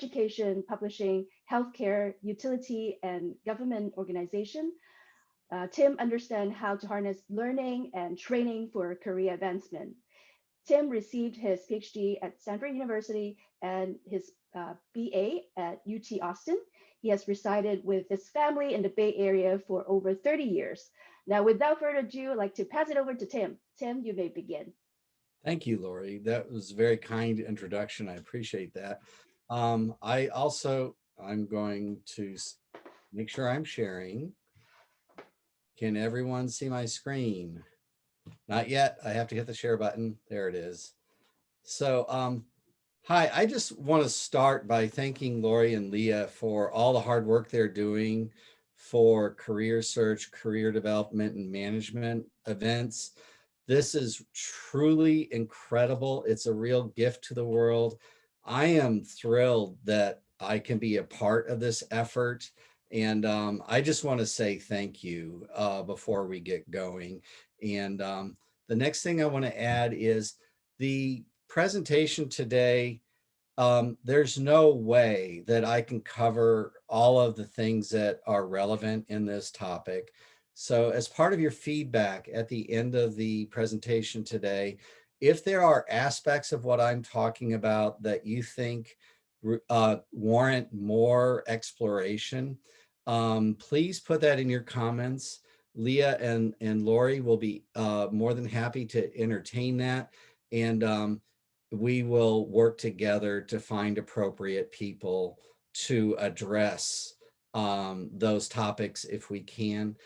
education, publishing, healthcare, utility, and government organization. Uh, Tim understands how to harness learning and training for career advancement. Tim received his PhD at Stanford University and his uh, BA at UT Austin. He has resided with his family in the Bay Area for over 30 years. Now, without further ado, I'd like to pass it over to Tim. Tim, you may begin. Thank you, Lori. That was a very kind introduction. I appreciate that. Um, I also, I'm going to make sure I'm sharing. Can everyone see my screen? Not yet. I have to hit the share button. There it is. So, um, hi, I just want to start by thanking Lori and Leah for all the hard work they're doing for career search, career development, and management events. This is truly incredible. It's a real gift to the world. I am thrilled that I can be a part of this effort. And um, I just want to say thank you uh, before we get going. And um, the next thing I want to add is the presentation today, um, there's no way that I can cover all of the things that are relevant in this topic. So as part of your feedback at the end of the presentation today, if there are aspects of what I'm talking about that you think uh, warrant more exploration, um, please put that in your comments. Leah and, and Lori will be uh, more than happy to entertain that. And um, we will work together to find appropriate people to address um, those topics if we can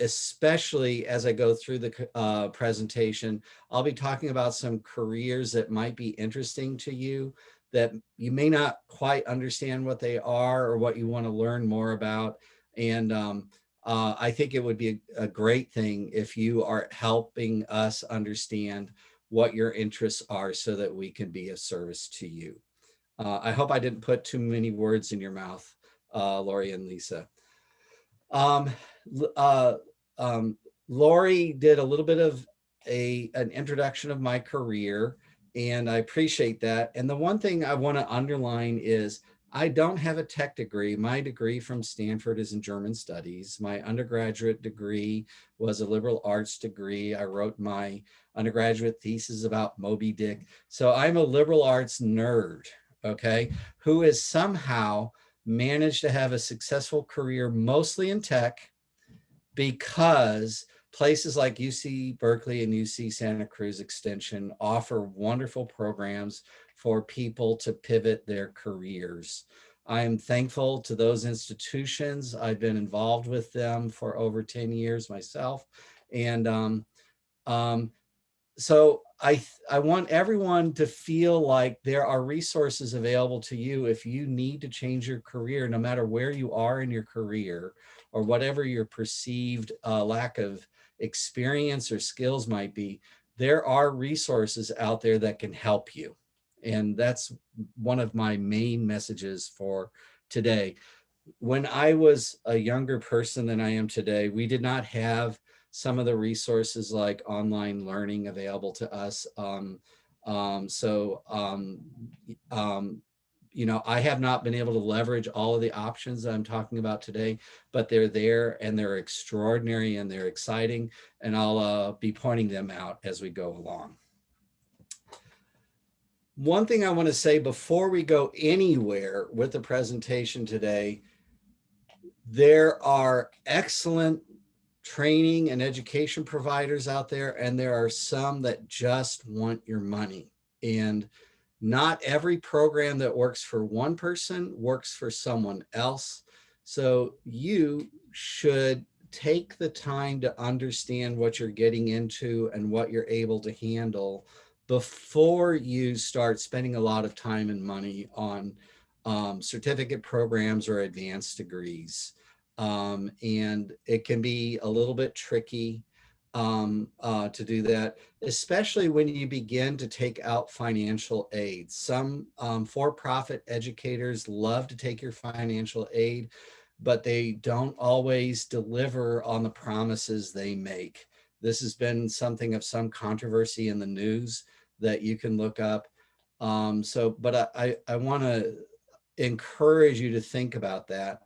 especially as I go through the uh, presentation, I'll be talking about some careers that might be interesting to you that you may not quite understand what they are or what you want to learn more about. And um, uh, I think it would be a, a, great thing if you are helping us understand what your interests are so that we can be of service to you. Uh, I hope I didn't put too many words in your mouth, uh, Lori and Lisa. Um, uh, um, Lori did a little bit of a an introduction of my career, and I appreciate that. And the one thing I want to underline is I don't have a tech degree. My degree from Stanford is in German studies. My undergraduate degree was a liberal arts degree. I wrote my undergraduate thesis about Moby Dick. So I'm a liberal arts nerd, okay, who is somehow managed to have a successful career mostly in tech because places like UC Berkeley and UC Santa Cruz Extension offer wonderful programs for people to pivot their careers. I am thankful to those institutions. I've been involved with them for over 10 years myself. And um, um, so I, I want everyone to feel like there are resources available to you if you need to change your career, no matter where you are in your career or whatever your perceived uh, lack of experience or skills might be, there are resources out there that can help you. And that's one of my main messages for today. When I was a younger person than I am today, we did not have some of the resources like online learning available to us. Um, um, so, um, um, you know, I have not been able to leverage all of the options that I'm talking about today, but they're there and they're extraordinary and they're exciting. And I'll uh, be pointing them out as we go along. One thing I want to say before we go anywhere with the presentation today, there are excellent training and education providers out there, and there are some that just want your money. And not every program that works for one person works for someone else. So you should take the time to understand what you're getting into and what you're able to handle before you start spending a lot of time and money on um, certificate programs or advanced degrees um, and it can be a little bit tricky um, uh, to do that, especially when you begin to take out financial aid. Some um, for-profit educators love to take your financial aid, but they don't always deliver on the promises they make. This has been something of some controversy in the news that you can look up. Um, so, but I, I, I want to encourage you to think about that.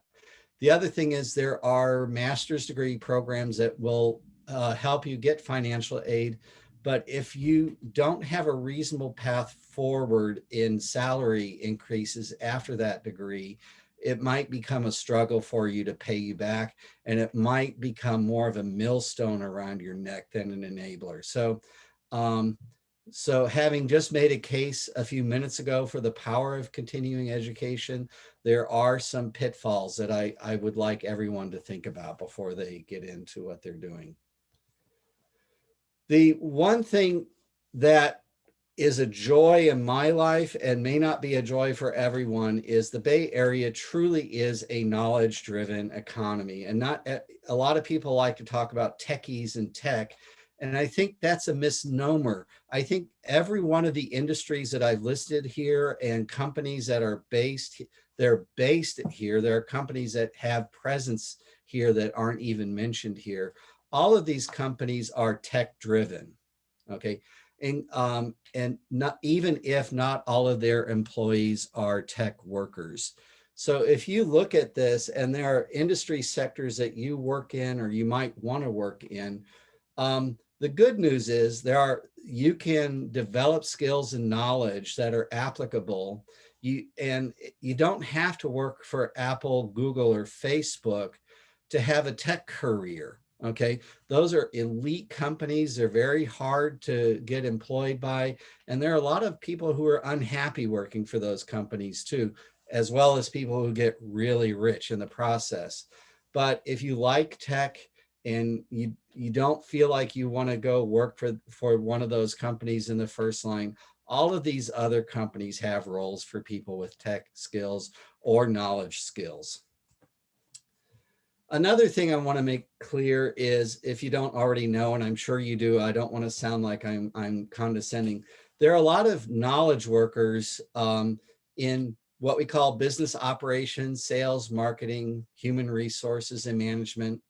The other thing is there are master's degree programs that will uh, help you get financial aid. But if you don't have a reasonable path forward in salary increases after that degree, it might become a struggle for you to pay you back and it might become more of a millstone around your neck than an enabler. So, um, so having just made a case a few minutes ago for the power of continuing education, there are some pitfalls that I, I would like everyone to think about before they get into what they're doing. The one thing that is a joy in my life and may not be a joy for everyone is the Bay Area truly is a knowledge driven economy and not eh, a lot of people like to talk about techies and tech and I think that's a misnomer. I think every one of the industries that I've listed here and companies that are based, they're based here. There are companies that have presence here that aren't even mentioned here. All of these companies are tech driven. Okay. And, um, and not even if not all of their employees are tech workers. So if you look at this and there are industry sectors that you work in or you might want to work in, um, the good news is there are you can develop skills and knowledge that are applicable you and you don't have to work for Apple, Google, or Facebook to have a tech career. Okay, those are elite companies. They're very hard to get employed by. And there are a lot of people who are unhappy working for those companies too, as well as people who get really rich in the process. But if you like tech and you you don't feel like you want to go work for for one of those companies in the first line. All of these other companies have roles for people with tech skills or knowledge skills. Another thing i want to make clear is if you don't already know and i'm sure you do i don't want to sound like i'm i'm condescending. There are a lot of knowledge workers um, in what we call business operations sales marketing human resources and management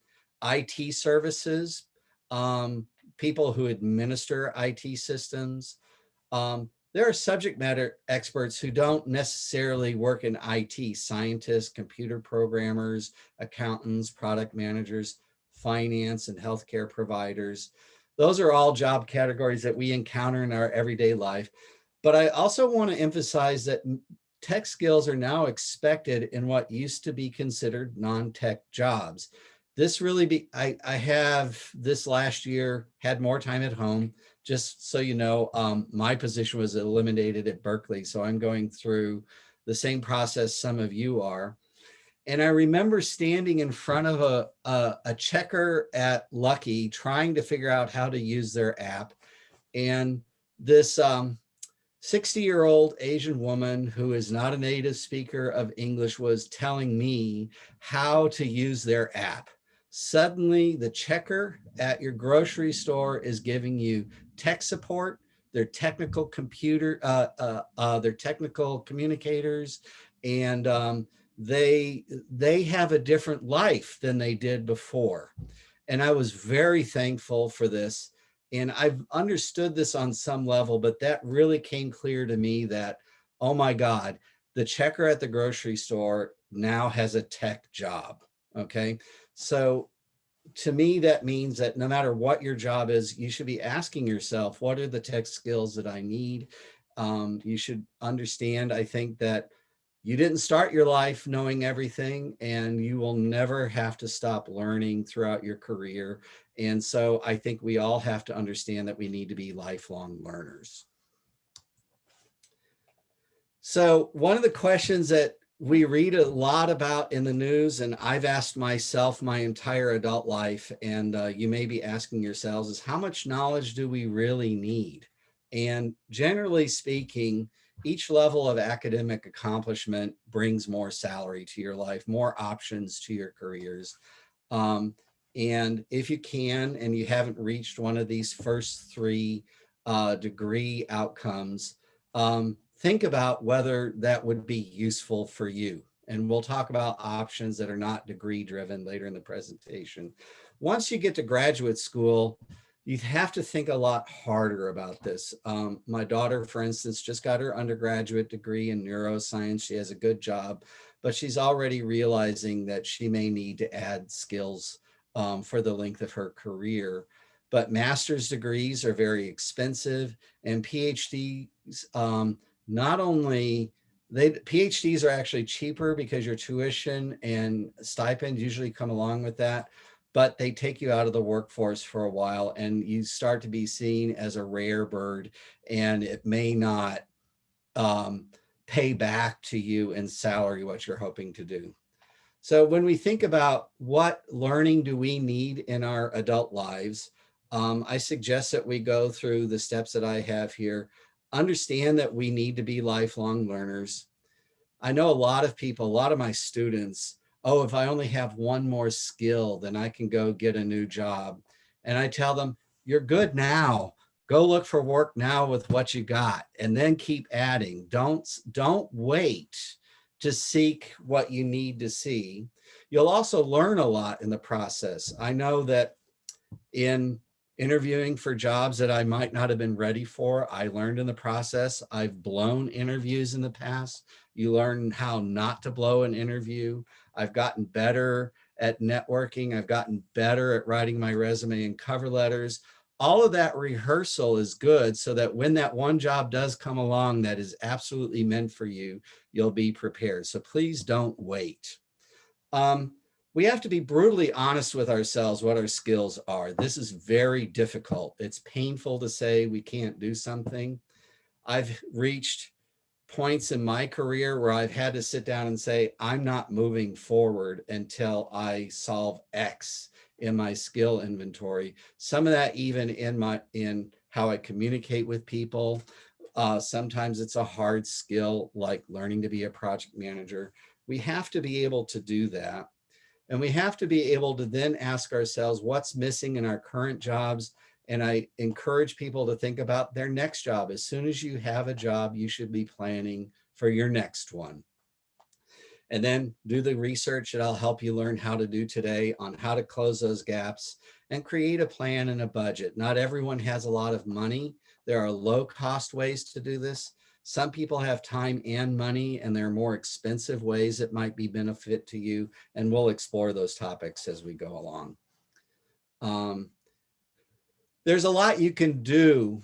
IT services, um, people who administer IT systems. Um, there are subject matter experts who don't necessarily work in IT, scientists, computer programmers, accountants, product managers, finance and healthcare providers. Those are all job categories that we encounter in our everyday life. But I also want to emphasize that tech skills are now expected in what used to be considered non-tech jobs this really be, I, I have this last year had more time at home. Just so you know, um, my position was eliminated at Berkeley. So I'm going through the same process some of you are. And I remember standing in front of a, a, a checker at Lucky trying to figure out how to use their app. And this um, 60 year old Asian woman who is not a native speaker of English was telling me how to use their app suddenly the checker at your grocery store is giving you tech support, their technical computer, uh, uh, uh, their technical communicators, and um, they they have a different life than they did before. And I was very thankful for this. And I've understood this on some level, but that really came clear to me that, oh my God, the checker at the grocery store now has a tech job. Okay. So to me, that means that no matter what your job is, you should be asking yourself, what are the tech skills that I need? Um, you should understand, I think that you didn't start your life knowing everything and you will never have to stop learning throughout your career. And so I think we all have to understand that we need to be lifelong learners. So one of the questions that we read a lot about in the news and I've asked myself my entire adult life and uh, you may be asking yourselves is how much knowledge do we really need? And generally speaking, each level of academic accomplishment brings more salary to your life, more options to your careers. Um, and if you can, and you haven't reached one of these first three uh, degree outcomes, um, think about whether that would be useful for you. And we'll talk about options that are not degree driven later in the presentation. Once you get to graduate school, you have to think a lot harder about this. Um, my daughter, for instance, just got her undergraduate degree in neuroscience. She has a good job, but she's already realizing that she may need to add skills um, for the length of her career. But master's degrees are very expensive and PhDs, um, not only they PhDs are actually cheaper because your tuition and stipend usually come along with that, but they take you out of the workforce for a while and you start to be seen as a rare bird and it may not um, pay back to you in salary what you're hoping to do. So when we think about what learning do we need in our adult lives, um, I suggest that we go through the steps that I have here. Understand that we need to be lifelong learners. I know a lot of people, a lot of my students oh, if I only have one more skill, then I can go get a new job. And I tell them, you're good now. Go look for work now with what you got and then keep adding. Don't, don't wait to seek what you need to see. You'll also learn a lot in the process. I know that in interviewing for jobs that I might not have been ready for, I learned in the process. I've blown interviews in the past. You learn how not to blow an interview. I've gotten better at networking. I've gotten better at writing my resume and cover letters. All of that rehearsal is good so that when that one job does come along that is absolutely meant for you, you'll be prepared. So please don't wait. Um, we have to be brutally honest with ourselves what our skills are. This is very difficult. It's painful to say we can't do something. I've reached points in my career where I've had to sit down and say, I'm not moving forward until I solve X in my skill inventory. Some of that even in my in how I communicate with people. Uh, sometimes it's a hard skill like learning to be a project manager. We have to be able to do that. And we have to be able to then ask ourselves what's missing in our current jobs and I encourage people to think about their next job. As soon as you have a job, you should be planning for your next one. And then do the research that I'll help you learn how to do today on how to close those gaps and create a plan and a budget. Not everyone has a lot of money. There are low cost ways to do this. Some people have time and money and there are more expensive ways that might be benefit to you. And we'll explore those topics as we go along. Um, there's a lot you can do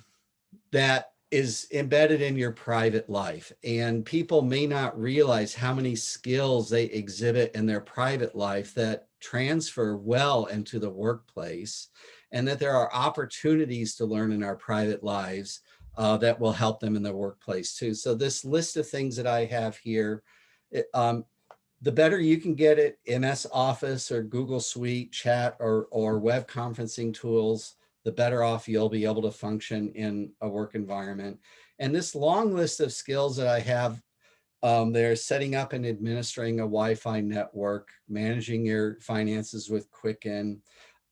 that is embedded in your private life and people may not realize how many skills they exhibit in their private life that transfer well into the workplace and that there are opportunities to learn in our private lives uh, that will help them in the workplace too. So this list of things that I have here, it, um, the better you can get it, MS Office or Google Suite, chat or, or web conferencing tools, the better off you'll be able to function in a work environment. And this long list of skills that I have um, they're setting up and administering a Wi-Fi network, managing your finances with Quicken,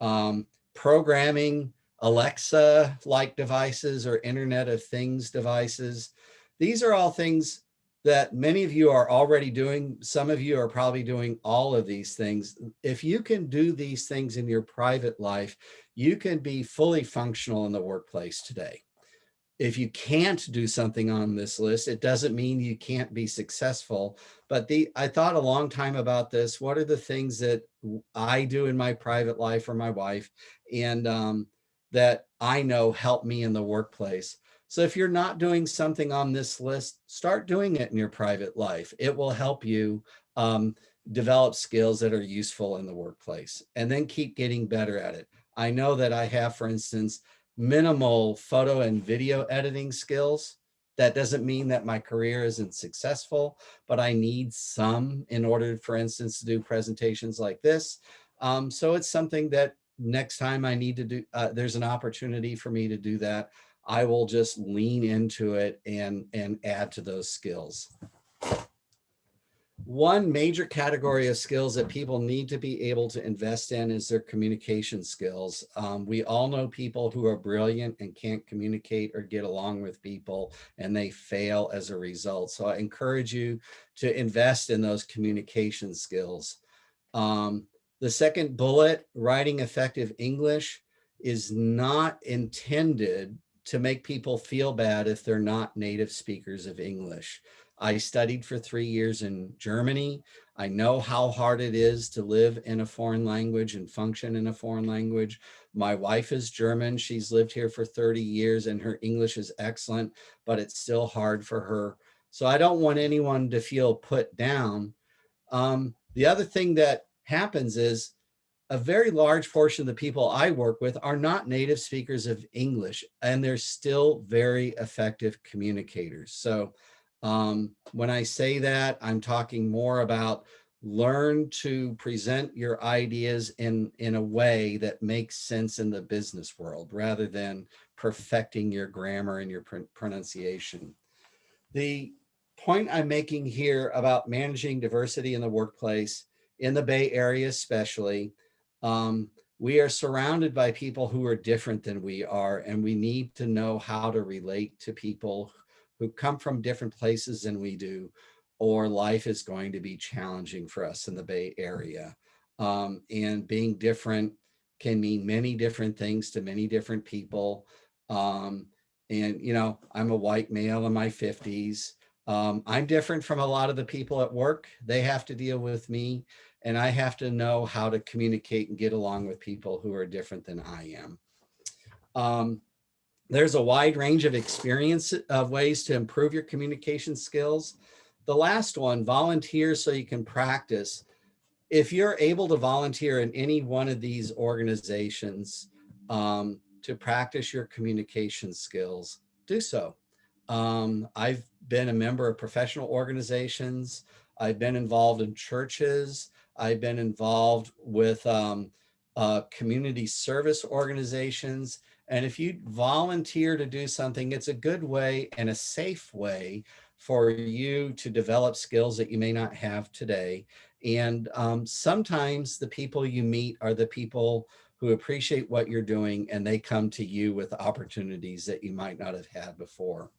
um, programming Alexa-like devices or Internet of Things devices. These are all things that many of you are already doing. Some of you are probably doing all of these things. If you can do these things in your private life, you can be fully functional in the workplace today. If you can't do something on this list, it doesn't mean you can't be successful. But the I thought a long time about this. What are the things that I do in my private life or my wife and um, that I know help me in the workplace? So if you're not doing something on this list, start doing it in your private life. It will help you um, develop skills that are useful in the workplace and then keep getting better at it. I know that I have, for instance, minimal photo and video editing skills. That doesn't mean that my career isn't successful, but I need some in order, for instance, to do presentations like this. Um, so it's something that next time I need to do, uh, there's an opportunity for me to do that. I will just lean into it and, and add to those skills. One major category of skills that people need to be able to invest in is their communication skills. Um, we all know people who are brilliant and can't communicate or get along with people and they fail as a result. So I encourage you to invest in those communication skills. Um, the second bullet, writing effective English. is not intended to make people feel bad if they're not native speakers of English. I studied for three years in Germany. I know how hard it is to live in a foreign language and function in a foreign language. My wife is German. She's lived here for 30 years and her English is excellent, but it's still hard for her. So I don't want anyone to feel put down. Um, the other thing that happens is a very large portion of the people I work with are not native speakers of English, and they're still very effective communicators. So um, when I say that, I'm talking more about learn to present your ideas in, in a way that makes sense in the business world rather than perfecting your grammar and your pr pronunciation. The point I'm making here about managing diversity in the workplace, in the Bay Area especially, um, we are surrounded by people who are different than we are, and we need to know how to relate to people who come from different places than we do, or life is going to be challenging for us in the Bay Area. Um, and being different can mean many different things to many different people. Um, and, you know, I'm a white male in my 50s. Um, I'm different from a lot of the people at work. They have to deal with me and I have to know how to communicate and get along with people who are different than I am. Um, there's a wide range of experience of ways to improve your communication skills. The last one, volunteer so you can practice. If you're able to volunteer in any one of these organizations um, to practice your communication skills, do so. Um, I've been a member of professional organizations. I've been involved in churches. I've been involved with um, uh, community service organizations and if you volunteer to do something, it's a good way and a safe way for you to develop skills that you may not have today. And um, sometimes the people you meet are the people who appreciate what you're doing and they come to you with opportunities that you might not have had before.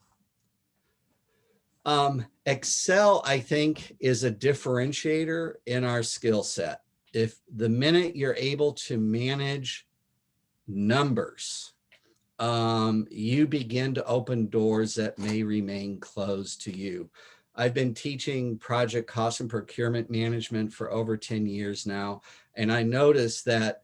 Um, Excel, I think, is a differentiator in our skill set. If the minute you're able to manage numbers, um, you begin to open doors that may remain closed to you. I've been teaching project cost and procurement management for over 10 years now, and I noticed that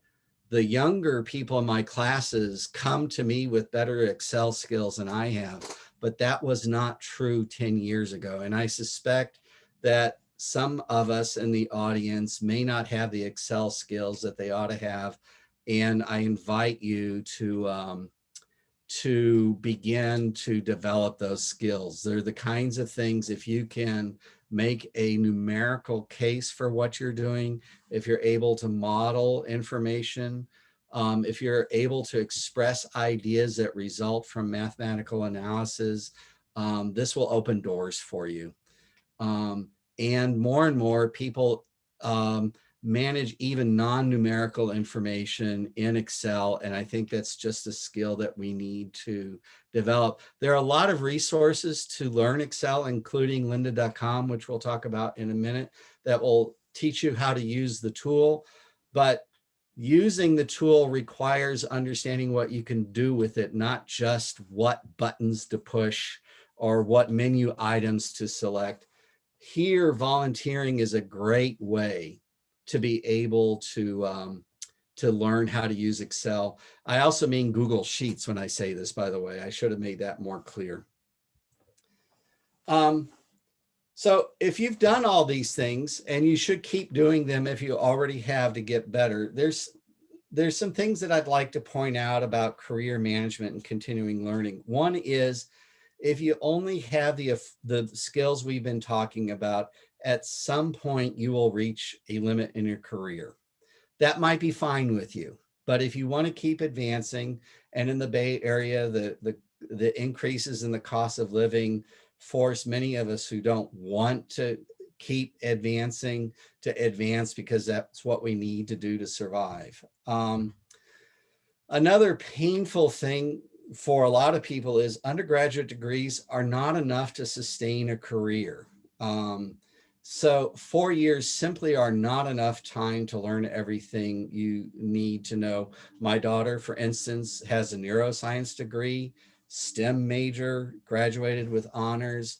the younger people in my classes come to me with better Excel skills than I have, but that was not true 10 years ago. And I suspect that some of us in the audience may not have the Excel skills that they ought to have. And I invite you to um, to begin to develop those skills. They're the kinds of things if you can make a numerical case for what you're doing, if you're able to model information, um, if you're able to express ideas that result from mathematical analysis, um, this will open doors for you. Um, and more and more people um, manage even non-numerical information in Excel. And I think that's just a skill that we need to develop. There are a lot of resources to learn Excel, including lynda.com, which we'll talk about in a minute, that will teach you how to use the tool. But using the tool requires understanding what you can do with it, not just what buttons to push or what menu items to select. Here, volunteering is a great way to be able to um, to learn how to use Excel. I also mean Google Sheets when I say this, by the way, I should have made that more clear. Um, so if you've done all these things and you should keep doing them if you already have to get better, there's there's some things that I'd like to point out about career management and continuing learning. One is if you only have the, the skills we've been talking about at some point you will reach a limit in your career. That might be fine with you, but if you want to keep advancing and in the Bay Area, the, the, the increases in the cost of living force many of us who don't want to keep advancing to advance because that's what we need to do to survive. Um, another painful thing for a lot of people is undergraduate degrees are not enough to sustain a career. Um, So four years simply are not enough time to learn everything you need to know. My daughter, for instance, has a neuroscience degree, STEM major, graduated with honors,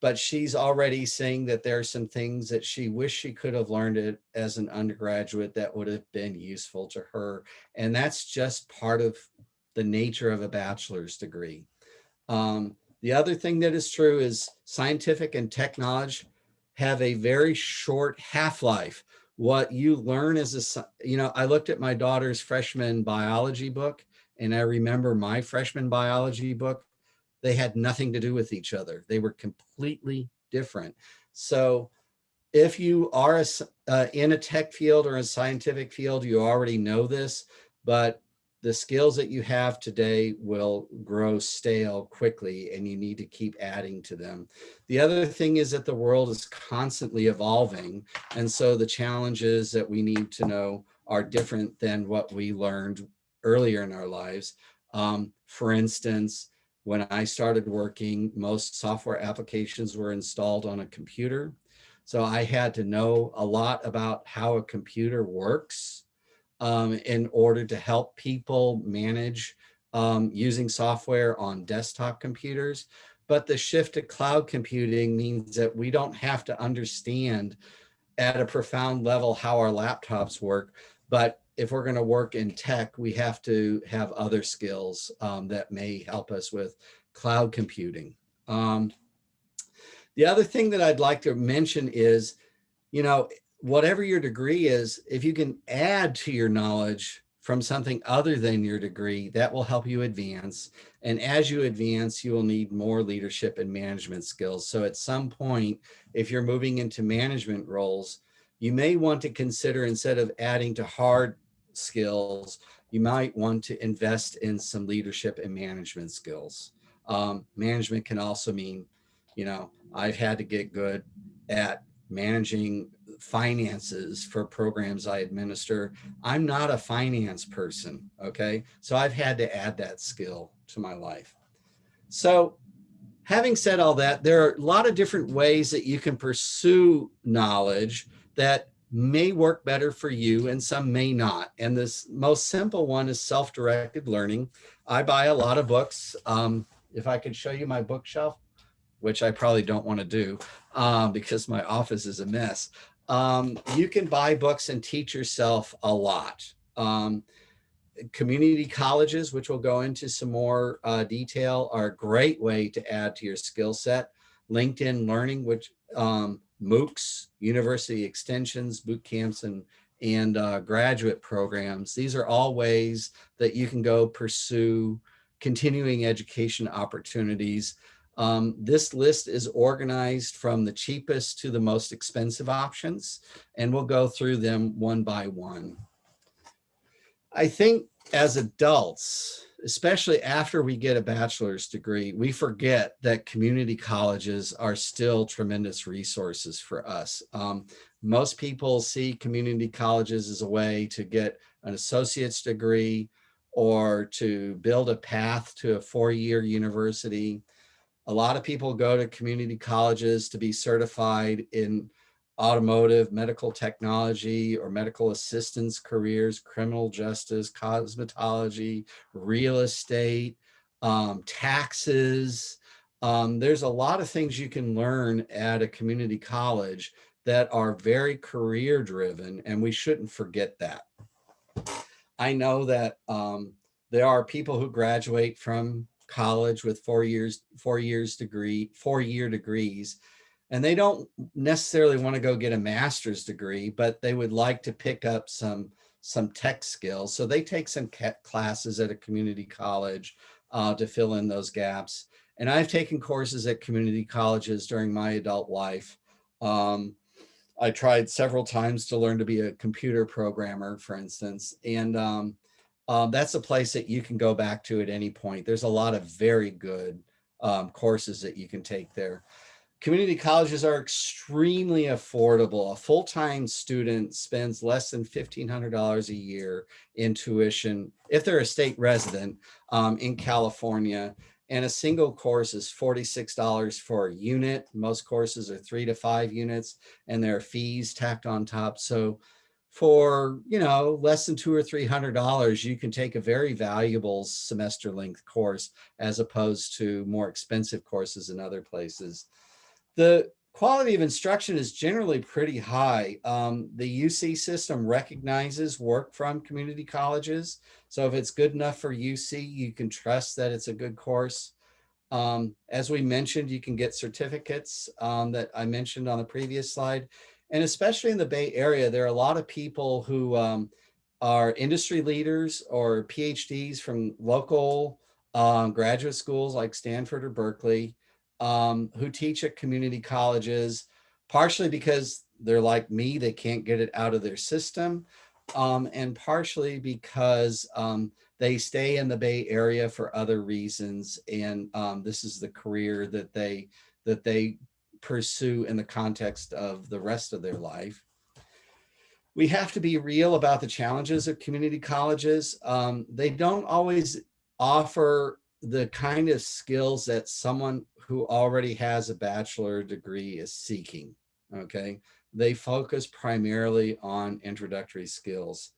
but she's already saying that there are some things that she wish she could have learned it as an undergraduate that would have been useful to her. And that's just part of the nature of a bachelor's degree. Um, the other thing that is true is scientific and tech knowledge have a very short half-life. What you learn as a, you know, I looked at my daughter's freshman biology book and I remember my freshman biology book, they had nothing to do with each other. They were completely different. So if you are a, uh, in a tech field or a scientific field, you already know this, but the skills that you have today will grow stale quickly and you need to keep adding to them. The other thing is that the world is constantly evolving. And so the challenges that we need to know are different than what we learned earlier in our lives. Um, for instance, when I started working, most software applications were installed on a computer. So I had to know a lot about how a computer works um, in order to help people manage um, using software on desktop computers. But the shift to cloud computing means that we don't have to understand at a profound level how our laptops work. But if we're going to work in tech, we have to have other skills um, that may help us with cloud computing. Um, the other thing that I'd like to mention is, you know, whatever your degree is, if you can add to your knowledge from something other than your degree, that will help you advance. And as you advance, you will need more leadership and management skills. So at some point, if you're moving into management roles, you may want to consider instead of adding to hard skills, you might want to invest in some leadership and management skills. Um, management can also mean, you know, I've had to get good at managing finances for programs I administer. I'm not a finance person, okay? So I've had to add that skill to my life. So having said all that, there are a lot of different ways that you can pursue knowledge that may work better for you and some may not. And this most simple one is self-directed learning. I buy a lot of books. Um, if I could show you my bookshelf, which I probably don't want to do um, because my office is a mess um, you can buy books and teach yourself a lot. Um, community colleges, which we'll go into some more uh, detail, are a great way to add to your skill set. LinkedIn Learning, which um, MOOCs, university extensions, boot camps, and, and uh, graduate programs. These are all ways that you can go pursue continuing education opportunities um, this list is organized from the cheapest to the most expensive options, and we'll go through them one by one. I think as adults, especially after we get a bachelor's degree, we forget that community colleges are still tremendous resources for us. Um, most people see community colleges as a way to get an associate's degree or to build a path to a four-year university. A lot of people go to community colleges to be certified in automotive, medical technology, or medical assistance careers, criminal justice, cosmetology, real estate, um, taxes. Um, there's a lot of things you can learn at a community college that are very career driven, and we shouldn't forget that. I know that um, there are people who graduate from college with four years, four years degree, four year degrees. And they don't necessarily want to go get a master's degree, but they would like to pick up some, some tech skills. So they take some classes at a community college uh, to fill in those gaps. And I've taken courses at community colleges during my adult life. Um, I tried several times to learn to be a computer programmer, for instance, and um, um, that's a place that you can go back to at any point. There's a lot of very good um, courses that you can take there. Community colleges are extremely affordable. A full-time student spends less than $1,500 a year in tuition if they're a state resident um, in California. And a single course is $46 for a unit. Most courses are three to five units and there are fees tacked on top. So for, you know, less than two or $300, you can take a very valuable semester length course as opposed to more expensive courses in other places. The quality of instruction is generally pretty high. Um, the UC system recognizes work from community colleges. So if it's good enough for UC, you can trust that it's a good course. Um, as we mentioned, you can get certificates um, that I mentioned on the previous slide. And especially in the Bay Area, there are a lot of people who um, are industry leaders or PhDs from local um, graduate schools like Stanford or Berkeley um, who teach at community colleges, partially because they're like me, they can't get it out of their system, um, and partially because um, they stay in the Bay Area for other reasons, and um, this is the career that they that they pursue in the context of the rest of their life. We have to be real about the challenges of community colleges. Um, they don't always offer the kind of skills that someone who already has a bachelor degree is seeking, okay? They focus primarily on introductory skills.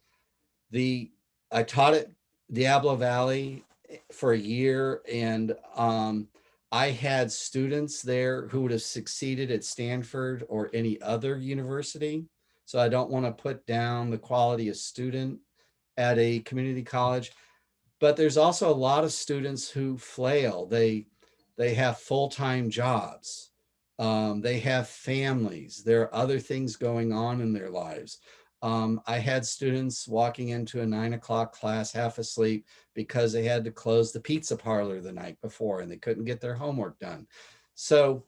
The I taught at Diablo Valley for a year and um, I had students there who would have succeeded at Stanford or any other university. So I don't want to put down the quality of student at a community college but there's also a lot of students who flail. They, they have full-time jobs. Um, they have families. There are other things going on in their lives. Um, I had students walking into a nine o'clock class half asleep because they had to close the pizza parlor the night before and they couldn't get their homework done. So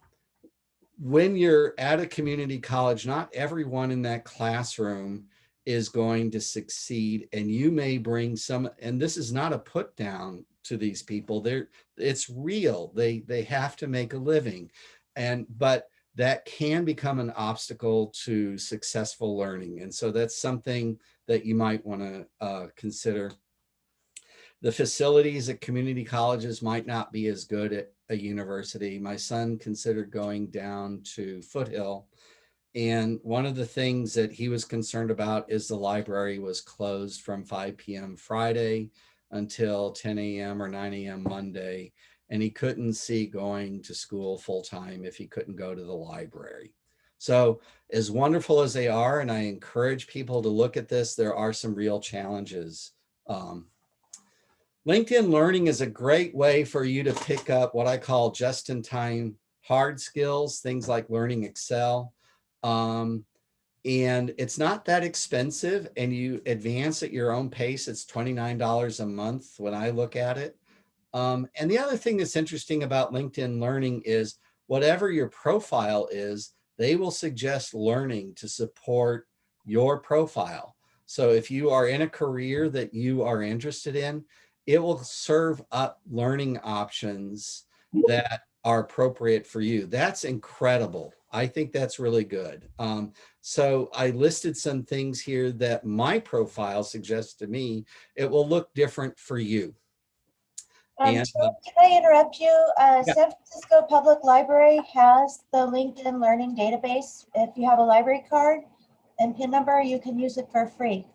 when you're at a community college, not everyone in that classroom is going to succeed and you may bring some and this is not a put down to these people they're it's real they they have to make a living. And but that can become an obstacle to successful learning and so that's something that you might want to uh, consider. The facilities at community colleges might not be as good at a university. My son considered going down to foothill and one of the things that he was concerned about is the library was closed from 5 p.m. Friday until 10 a.m. or 9 a.m. Monday. And he couldn't see going to school full time if he couldn't go to the library. So as wonderful as they are, and I encourage people to look at this, there are some real challenges. Um, LinkedIn Learning is a great way for you to pick up what I call just-in-time hard skills, things like learning Excel. Um, and it's not that expensive and you advance at your own pace. It's $29 a month when I look at it. Um, and the other thing that's interesting about LinkedIn Learning is whatever your profile is, they will suggest learning to support your profile. So if you are in a career that you are interested in, it will serve up learning options that are appropriate for you. That's incredible. I think that's really good. Um, so I listed some things here that my profile suggests to me. It will look different for you. Um, And, uh, can I interrupt you? Uh, Yeah. San Francisco Public Library has the LinkedIn Learning Database. If you have a library card and PIN number, you can use it for free.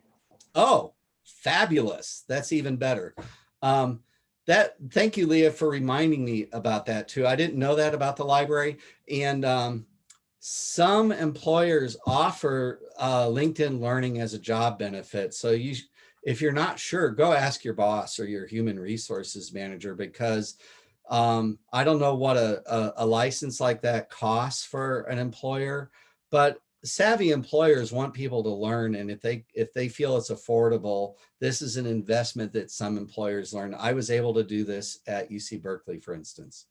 Oh, fabulous. That's even better. Um, that, thank you, Leah, for reminding me about that too. I didn't know that about the library. And um, some employers offer uh, LinkedIn Learning as a job benefit. So you, if you're not sure, go ask your boss or your human resources manager because um, I don't know what a, a, a license like that costs for an employer, but savvy employers want people to learn. And if they if they feel it's affordable this is an investment that some employers learn. I was able to do this at uc berkeley for instance.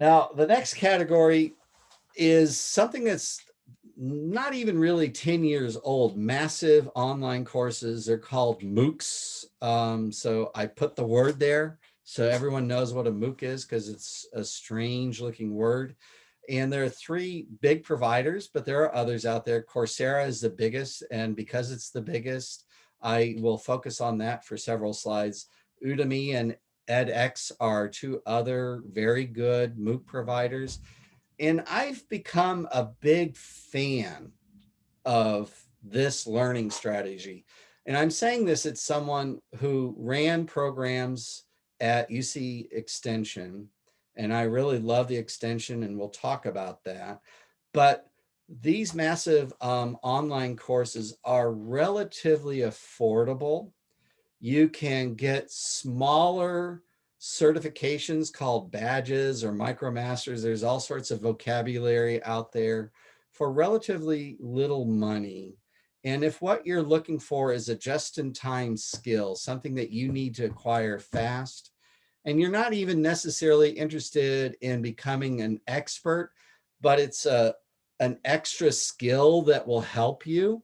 Now the next category is something that's not even really 10 years old massive online courses they're called moocs um, so i put the word there so everyone knows what a mooc is because it's a strange looking word and there are three big providers, but there are others out there. Coursera is the biggest, and because it's the biggest, I will focus on that for several slides. Udemy and edX are two other very good MOOC providers. And I've become a big fan of this learning strategy. And I'm saying this as someone who ran programs at UC Extension, and I really love the extension, and we'll talk about that. But these massive um, online courses are relatively affordable. You can get smaller certifications called badges or micromasters. There's all sorts of vocabulary out there for relatively little money. And if what you're looking for is a just-in-time skill, something that you need to acquire fast, and you're not even necessarily interested in becoming an expert, but it's a, an extra skill that will help you.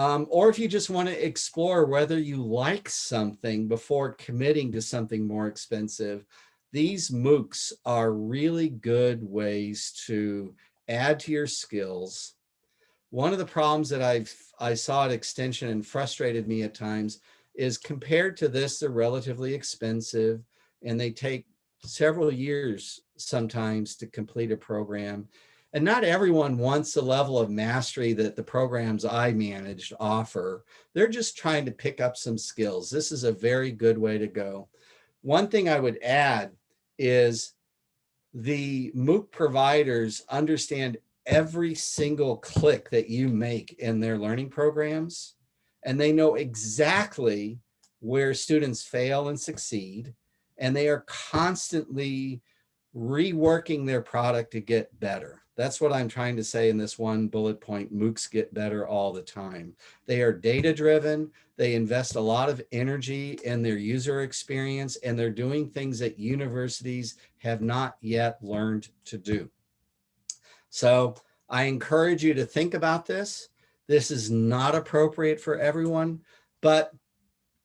Um, or if you just want to explore whether you like something before committing to something more expensive, these MOOCs are really good ways to add to your skills. One of the problems that I've I saw at Extension and frustrated me at times is compared to this, they're relatively expensive and they take several years sometimes to complete a program. And not everyone wants the level of mastery that the programs I managed offer. They're just trying to pick up some skills. This is a very good way to go. One thing I would add is the MOOC providers understand every single click that you make in their learning programs, and they know exactly where students fail and succeed, and they are constantly reworking their product to get better. That's what I'm trying to say in this one bullet point, MOOCs get better all the time. They are data driven. They invest a lot of energy in their user experience and they're doing things that universities have not yet learned to do. So I encourage you to think about this. This is not appropriate for everyone, but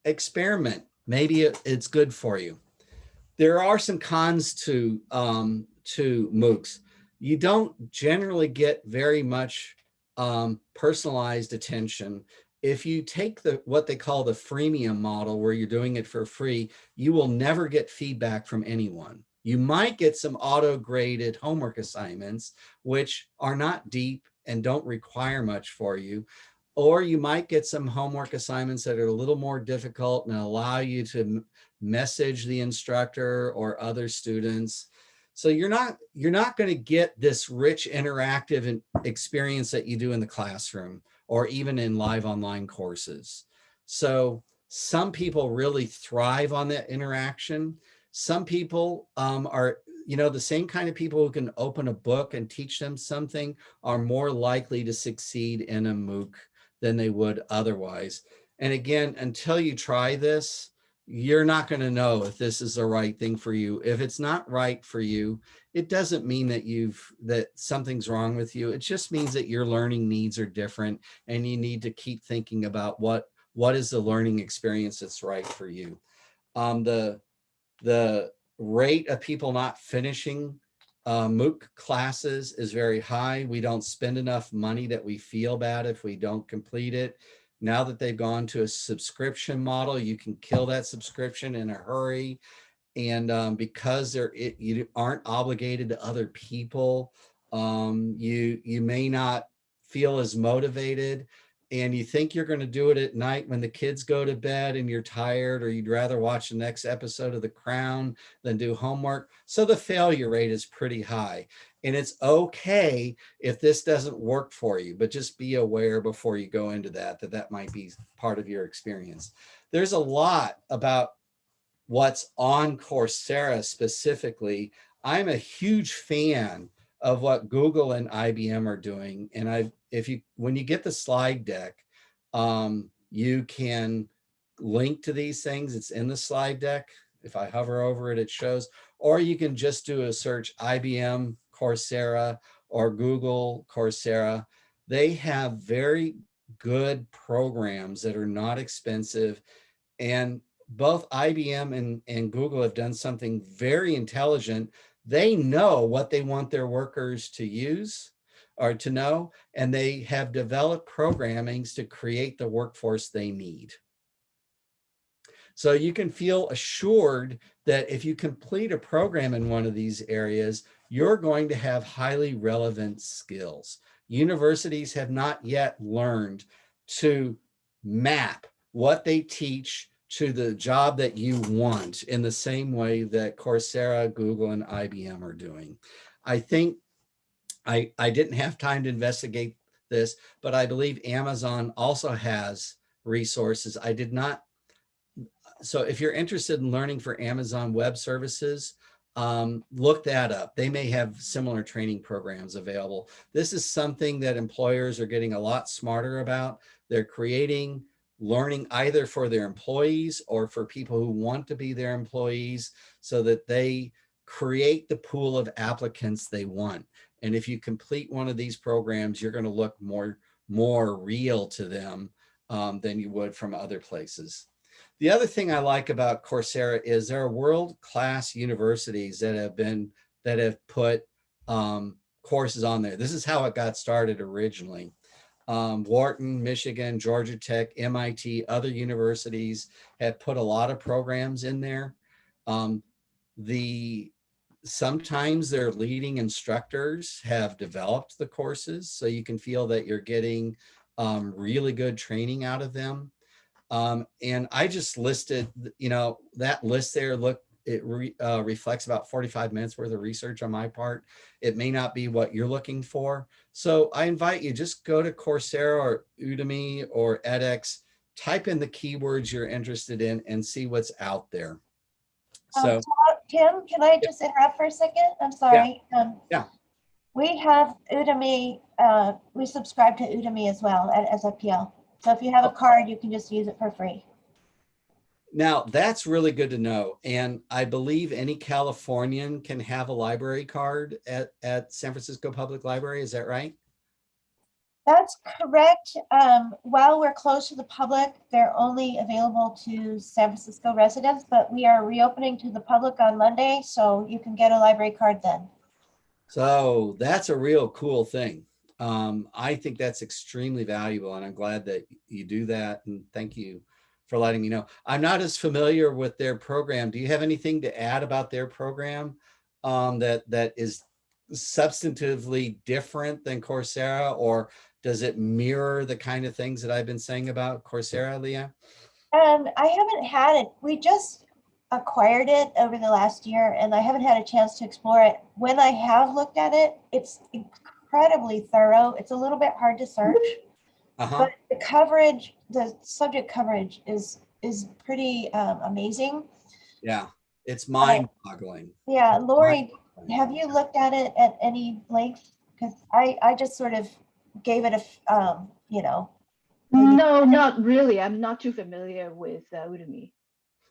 experiment. Maybe it's good for you. There are some cons to, um, to MOOCs you don't generally get very much um, personalized attention. If you take the what they call the freemium model where you're doing it for free, you will never get feedback from anyone. You might get some auto graded homework assignments, which are not deep and don't require much for you. Or you might get some homework assignments that are a little more difficult and allow you to message the instructor or other students so you're not you're not going to get this rich interactive experience that you do in the classroom or even in live online courses. So some people really thrive on that interaction. Some people um, are, you know, the same kind of people who can open a book and teach them something are more likely to succeed in a MOOC than they would otherwise. And again, until you try this, you're not going to know if this is the right thing for you. If it's not right for you, it doesn't mean that you've that something's wrong with you. It just means that your learning needs are different and you need to keep thinking about what what is the learning experience that's right for you. Um, the the rate of people not finishing uh, MOOC classes is very high. We don't spend enough money that we feel bad if we don't complete it. Now that they've gone to a subscription model, you can kill that subscription in a hurry. And um, because it, you aren't obligated to other people, um, you, you may not feel as motivated and you think you're going to do it at night when the kids go to bed and you're tired or you'd rather watch the next episode of The Crown than do homework. So the failure rate is pretty high. And it's okay if this doesn't work for you, but just be aware before you go into that, that that might be part of your experience. There's a lot about what's on Coursera specifically. I'm a huge fan of what Google and IBM are doing. And I, if you, when you get the slide deck, um, you can link to these things. It's in the slide deck. If I hover over it, it shows, or you can just do a search IBM Coursera or Google Coursera. They have very good programs that are not expensive. And both IBM and, and Google have done something very intelligent. They know what they want their workers to use or to know, and they have developed programmings to create the workforce they need. So you can feel assured that if you complete a program in one of these areas, you're going to have highly relevant skills. Universities have not yet learned to map what they teach to the job that you want in the same way that Coursera, Google, and IBM are doing. I think I, I didn't have time to investigate this, but I believe Amazon also has resources. I did not. So if you're interested in learning for Amazon Web Services, um, look that up. They may have similar training programs available. This is something that employers are getting a lot smarter about. They're creating learning either for their employees or for people who want to be their employees so that they create the pool of applicants they want. And if you complete one of these programs, you're going to look more, more real to them um, than you would from other places. The other thing I like about Coursera is there are world-class universities that have been, that have put um, courses on there. This is how it got started originally um, Wharton, Michigan, Georgia Tech, MIT, other universities have put a lot of programs in there. Um, the sometimes their leading instructors have developed the courses so you can feel that you're getting um, really good training out of them. Um, and I just listed, you know, that list there, look, it re, uh, reflects about 45 minutes worth of research on my part. It may not be what you're looking for. So I invite you just go to Coursera or Udemy or edX, type in the keywords you're interested in and see what's out there. Um, So Tim, can I just interrupt for a second? I'm sorry. Um, Yeah. We have Udemy, uh, we subscribe to Udemy as well at SFPL. So if you have a card, you can just use it for free. now that's really good to know. And I believe any Californian can have a library card at, at San Francisco Public Library. Is that right? That's correct. Um, while we're closed to the public, they're only available to San Francisco residents, but we are reopening to the public on Monday, so you can get a library card then. So that's a real cool thing. Um, I think that's extremely valuable and I'm glad that you do that. And thank you for letting me know. I'm not as familiar with their program. Do you have anything to add about their program um, that that is substantively different than Coursera or does it mirror the kind of things that I've been saying about Coursera, Leah? Um, I haven't had it. We just acquired it over the last year and I haven't had a chance to explore it. When I have looked at it, it's incredibly thorough. It's a little bit hard to search, Uh-huh. but the coverage, the subject coverage is is pretty um, amazing. Yeah, it's mind boggling. Yeah, Lori, have you looked at it at any length? Because I, I just sort of gave it a um, you know, No, not really. I'm not too familiar with uh, Udemy.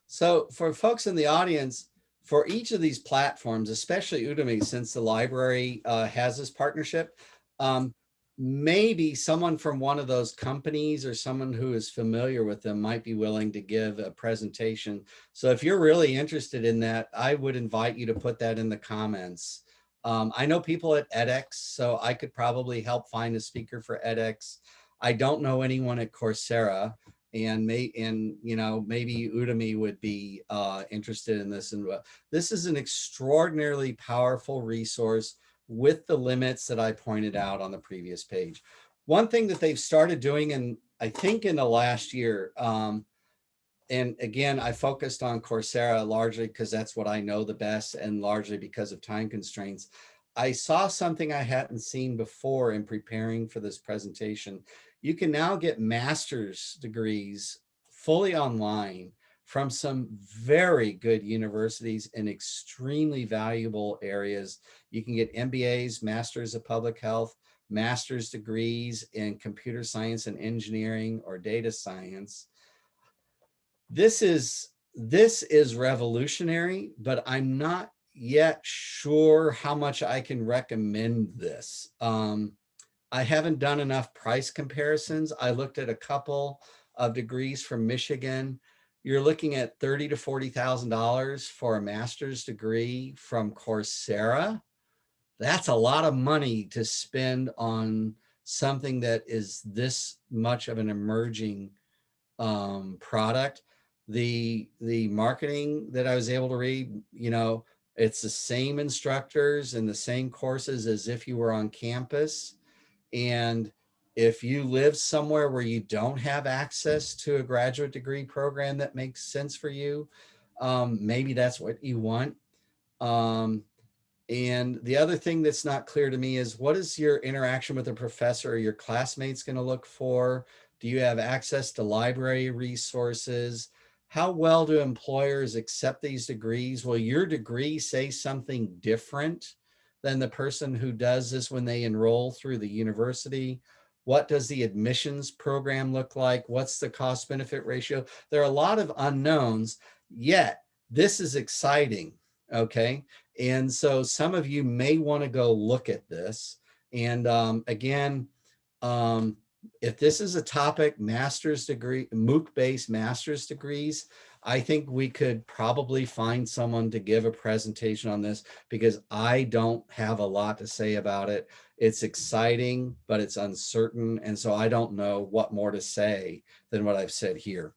So for folks in the audience, for each of these platforms, especially Udemy, since the library uh, has this partnership, um, maybe someone from one of those companies or someone who is familiar with them might be willing to give a presentation. So if you're really interested in that, I would invite you to put that in the comments. Um, I know people at edX, so I could probably help find a speaker for edX. I don't know anyone at Coursera and may and you know maybe Udemy would be uh, interested in this and uh, this is an extraordinarily powerful resource with the limits that I pointed out on the previous page. One thing that they've started doing and I think in the last year um, and again I focused on Coursera largely because that's what I know the best and largely because of time constraints. I saw something I hadn't seen before in preparing for this presentation you can now get master's degrees fully online from some very good universities in extremely valuable areas. You can get MBAs, Masters of Public Health, master's degrees in computer science and engineering or data science. This is, this is revolutionary, but I'm not yet sure how much I can recommend this. Um, I haven't done enough price comparisons. I looked at a couple of degrees from Michigan. You're looking at thirty to forty thousand dollars for a master's degree from Coursera. That's a lot of money to spend on something that is this much of an emerging um, product. the, the marketing that I was able to read, you know, it's the same instructors and the same courses as if you were on campus. And if you live somewhere where you don't have access to a graduate degree program that makes sense for you, um, maybe that's what you want. Um, and the other thing that's not clear to me is what is your interaction with a professor or your classmates going to look for? Do you have access to library resources? How well do employers accept these degrees? Will your degree say something different than the person who does this when they enroll through the university? What does the admissions program look like? What's the cost benefit ratio? There are a lot of unknowns, yet this is exciting, okay? And so some of you may wanna go look at this. And um, again, um, if this is a topic, master's degree, MOOC-based master's degrees, I think we could probably find someone to give a presentation on this because I don't have a lot to say about it. It's exciting, but it's uncertain. And so I don't know what more to say than what I've said here.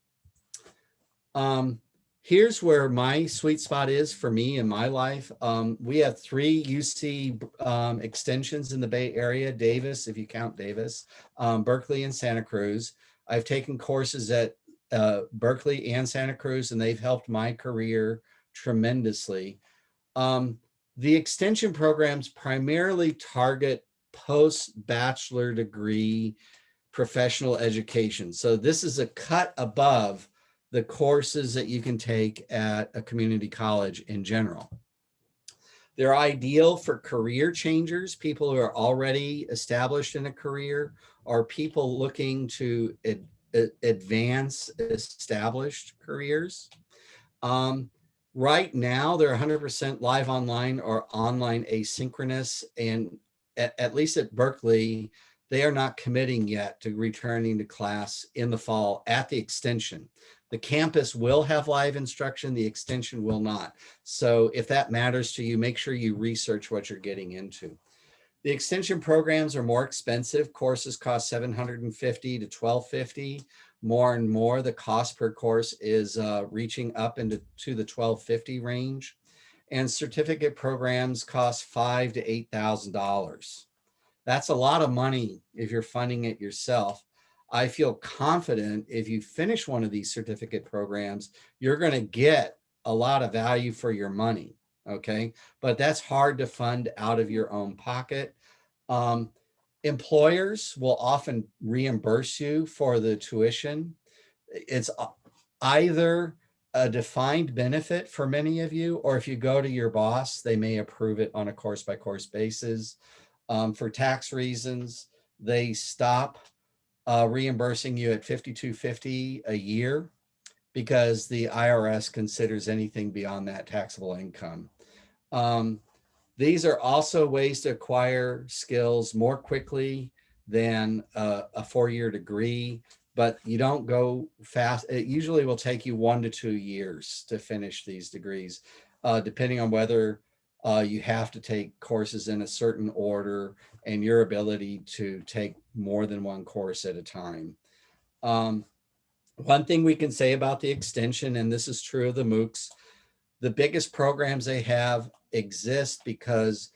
Um, here's where my sweet spot is for me in my life. Um, we have three UC um, extensions in the Bay Area, Davis, if you count Davis, um, Berkeley and Santa Cruz. I've taken courses at uh, Berkeley and Santa Cruz, and they've helped my career tremendously. Um, the extension programs primarily target post-bachelor degree professional education. So this is a cut above the courses that you can take at a community college in general. They're ideal for career changers, people who are already established in a career, or people looking to advance established careers. Um, right now, they're 100% live online or online asynchronous. And at, at least at Berkeley, they are not committing yet to returning to class in the fall at the extension. The campus will have live instruction, the extension will not. So if that matters to you, make sure you research what you're getting into. The extension programs are more expensive. Courses cost 750 to 1250. More and more, the cost per course is uh, reaching up into to the 1250 range. And certificate programs cost five to $8,000. That's a lot of money if you're funding it yourself. I feel confident if you finish one of these certificate programs, you're going to get a lot of value for your money. Okay. But that's hard to fund out of your own pocket. Um, employers will often reimburse you for the tuition. It's either a defined benefit for many of you, or if you go to your boss, they may approve it on a course by course basis. Um, for tax reasons, they stop uh, reimbursing you at 5250 a year because the IRS considers anything beyond that taxable income. Um, these are also ways to acquire skills more quickly than a, a four-year degree, but you don't go fast. It usually will take you one to two years to finish these degrees, uh, depending on whether uh, you have to take courses in a certain order and your ability to take more than one course at a time. Um, one thing we can say about the extension, and this is true of the MOOCs, the biggest programs they have exist because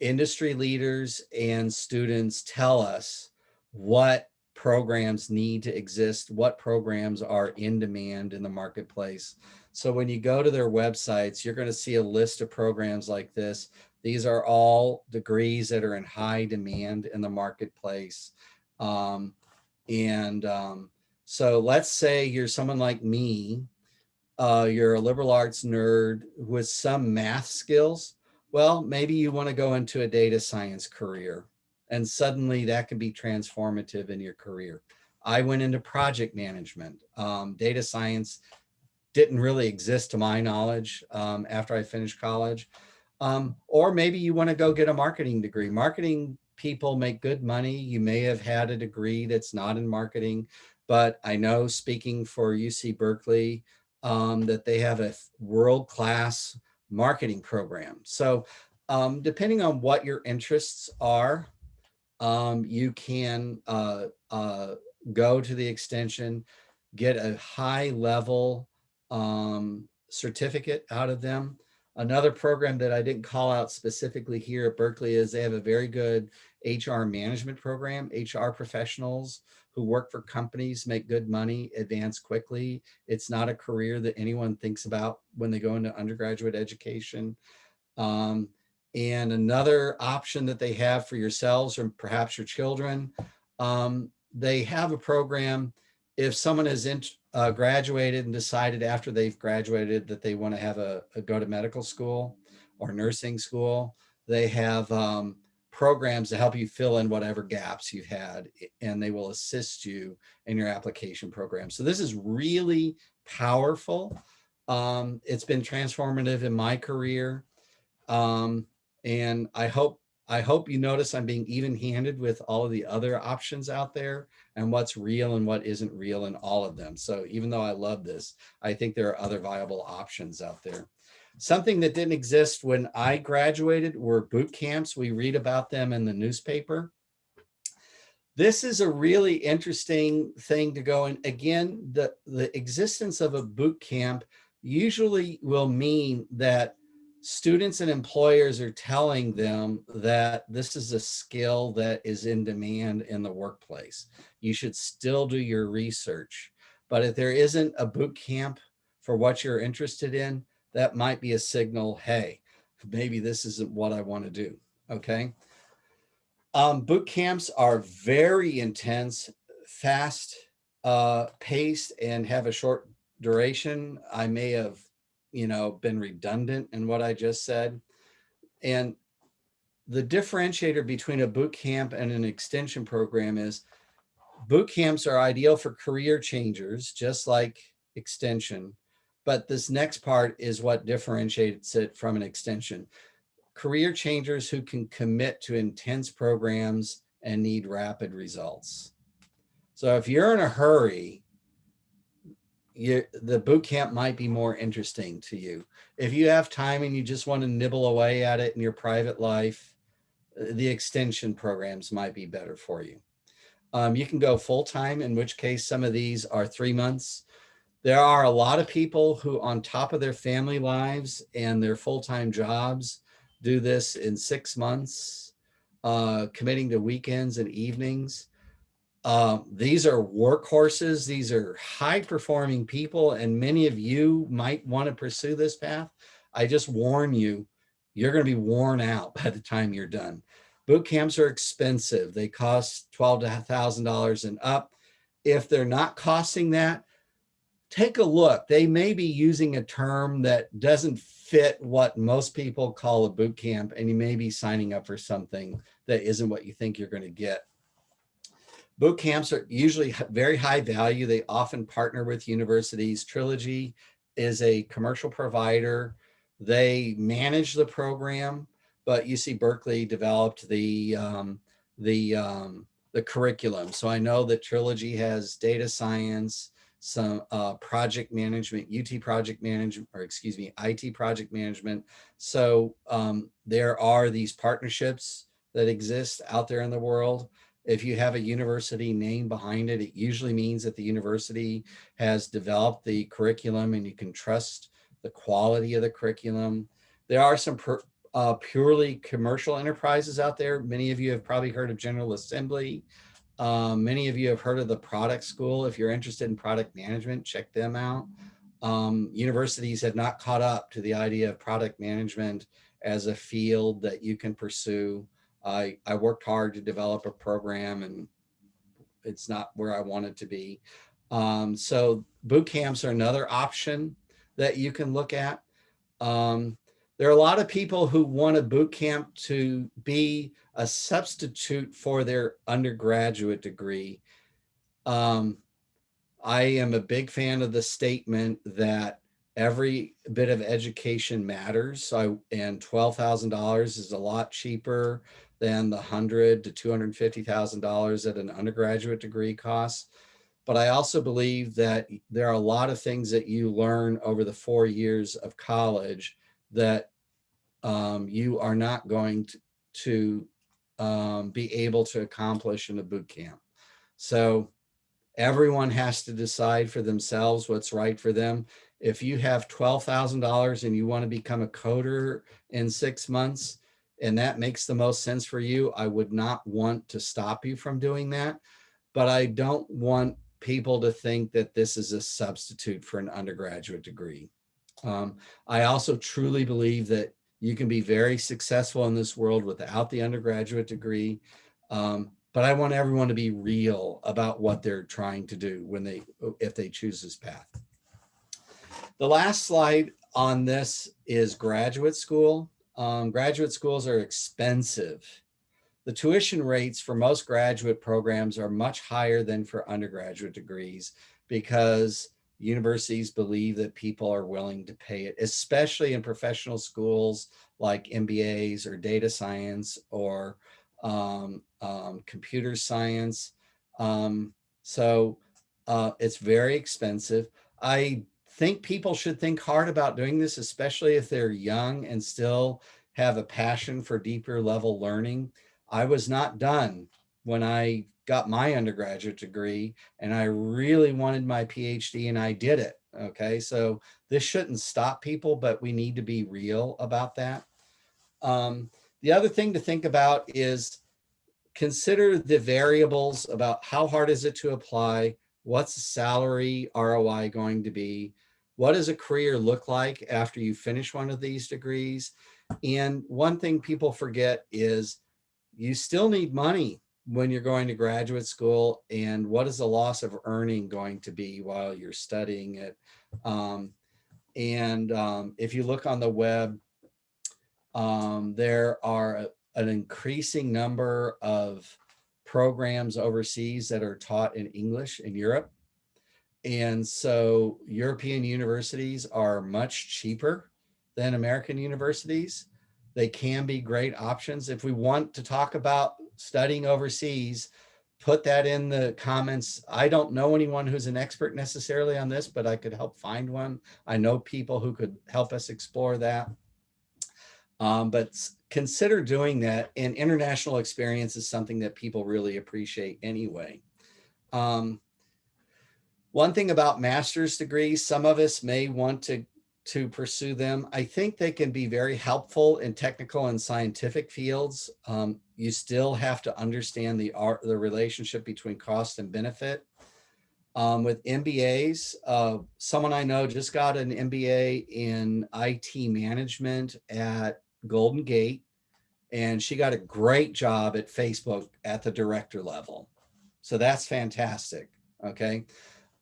industry leaders and students tell us what programs need to exist, what programs are in demand in the marketplace. So when you go to their websites, you're going to see a list of programs like this. These are all degrees that are in high demand in the marketplace. Um, and um, so let's say you're someone like me, uh, you're a liberal arts nerd with some math skills. Well, maybe you want to go into a data science career and suddenly that can be transformative in your career. I went into project management. Um, data science didn't really exist to my knowledge um, after I finished college. Um, or maybe you want to go get a marketing degree. Marketing people make good money. You may have had a degree that's not in marketing, but I know speaking for UC Berkeley um, that they have a world-class marketing program. So um, depending on what your interests are, um, you can uh, uh, go to the extension, get a high level um, certificate out of them. Another program that I didn't call out specifically here at Berkeley is they have a very good HR management program. HR professionals who work for companies make good money, advance quickly. It's not a career that anyone thinks about when they go into undergraduate education. Um, and another option that they have for yourselves or perhaps your children, um, they have a program if someone has uh, graduated and decided after they've graduated that they want to have a, a, go to medical school or nursing school, they have um, programs to help you fill in whatever gaps you've had and they will assist you in your application program. So this is really powerful. Um, it's been transformative in my career. Um, and I hope I hope you notice I'm being even handed with all of the other options out there and what's real and what isn't real in all of them. So even though I love this, I think there are other viable options out there. Something that didn't exist when I graduated were boot camps. We read about them in the newspaper. This is a really interesting thing to go in. Again, the, the existence of a boot camp usually will mean that students and employers are telling them that this is a skill that is in demand in the workplace. You should still do your research. But if there isn't a boot camp for what you're interested in, that might be a signal, hey, maybe this isn't what I want to do, okay? Um, boot camps are very intense, fast uh, paced and have a short duration. I may have you know, been redundant in what I just said. And the differentiator between a boot camp and an extension program is boot camps are ideal for career changers, just like extension. But this next part is what differentiates it from an extension. Career changers who can commit to intense programs and need rapid results. So if you're in a hurry, you, the boot camp might be more interesting to you. If you have time and you just want to nibble away at it in your private life, the extension programs might be better for you. Um, you can go full time, in which case some of these are three months. There are a lot of people who on top of their family lives and their full-time jobs do this in six months, uh, committing to weekends and evenings. Um, these are workhorses. These are high performing people and many of you might want to pursue this path. I just warn you, you're going to be worn out by the time you're done. Boot camps are expensive. They cost $12,000 and up. If they're not costing that, take a look. They may be using a term that doesn't fit what most people call a boot camp and you may be signing up for something that isn't what you think you're going to get. Boot camps are usually very high value. They often partner with universities. Trilogy is a commercial provider. They manage the program, but UC Berkeley developed the um, the um, the curriculum. So I know that Trilogy has data science, some uh, project management, UT project management, or excuse me, IT project management. So um, there are these partnerships that exist out there in the world. If you have a university name behind it, it usually means that the university has developed the curriculum and you can trust the quality of the curriculum. There are some uh, purely commercial enterprises out there. Many of you have probably heard of General Assembly. Um, many of you have heard of the product school. If you're interested in product management, check them out. Um, universities have not caught up to the idea of product management as a field that you can pursue. I, I worked hard to develop a program and it's not where I want it to be. Um, so boot camps are another option that you can look at. Um, there are a lot of people who want a boot camp to be a substitute for their undergraduate degree. Um, I am a big fan of the statement that every bit of education matters. So, and $12,000 is a lot cheaper than the hundred to two hundred fifty thousand dollars that an undergraduate degree costs. But I also believe that there are a lot of things that you learn over the four years of college that um, you are not going to, to um, be able to accomplish in a boot camp. So Everyone has to decide for themselves what's right for them. If you have $12,000 and you want to become a coder in six months, and that makes the most sense for you, I would not want to stop you from doing that. But I don't want people to think that this is a substitute for an undergraduate degree. Um, I also truly believe that you can be very successful in this world without the undergraduate degree. Um, but I want everyone to be real about what they're trying to do when they, if they choose this path. The last slide on this is graduate school. Um, graduate schools are expensive. The tuition rates for most graduate programs are much higher than for undergraduate degrees because universities believe that people are willing to pay it, especially in professional schools like MBAs or data science or um, um, computer science. Um, so uh, it's very expensive. I think people should think hard about doing this, especially if they're young and still have a passion for deeper level learning. I was not done when I got my undergraduate degree and I really wanted my PhD and I did it. Okay, so this shouldn't stop people, but we need to be real about that. Um, the other thing to think about is consider the variables about how hard is it to apply, what's the salary ROI going to be, what does a career look like after you finish one of these degrees? And one thing people forget is you still need money when you're going to graduate school and what is the loss of earning going to be while you're studying it. Um, and um, if you look on the web, um, there are a, an increasing number of programs overseas that are taught in English in Europe. And so European universities are much cheaper than American universities. They can be great options. If we want to talk about studying overseas, put that in the comments. I don't know anyone who's an expert necessarily on this, but I could help find one. I know people who could help us explore that. Um, but consider doing that and international experience is something that people really appreciate anyway. Um, one thing about master's degrees, some of us may want to to pursue them. I think they can be very helpful in technical and scientific fields. Um, you still have to understand the art, the relationship between cost and benefit. Um, with MBAs, uh, someone I know just got an MBA in IT management at Golden Gate, and she got a great job at Facebook at the director level. So that's fantastic. Okay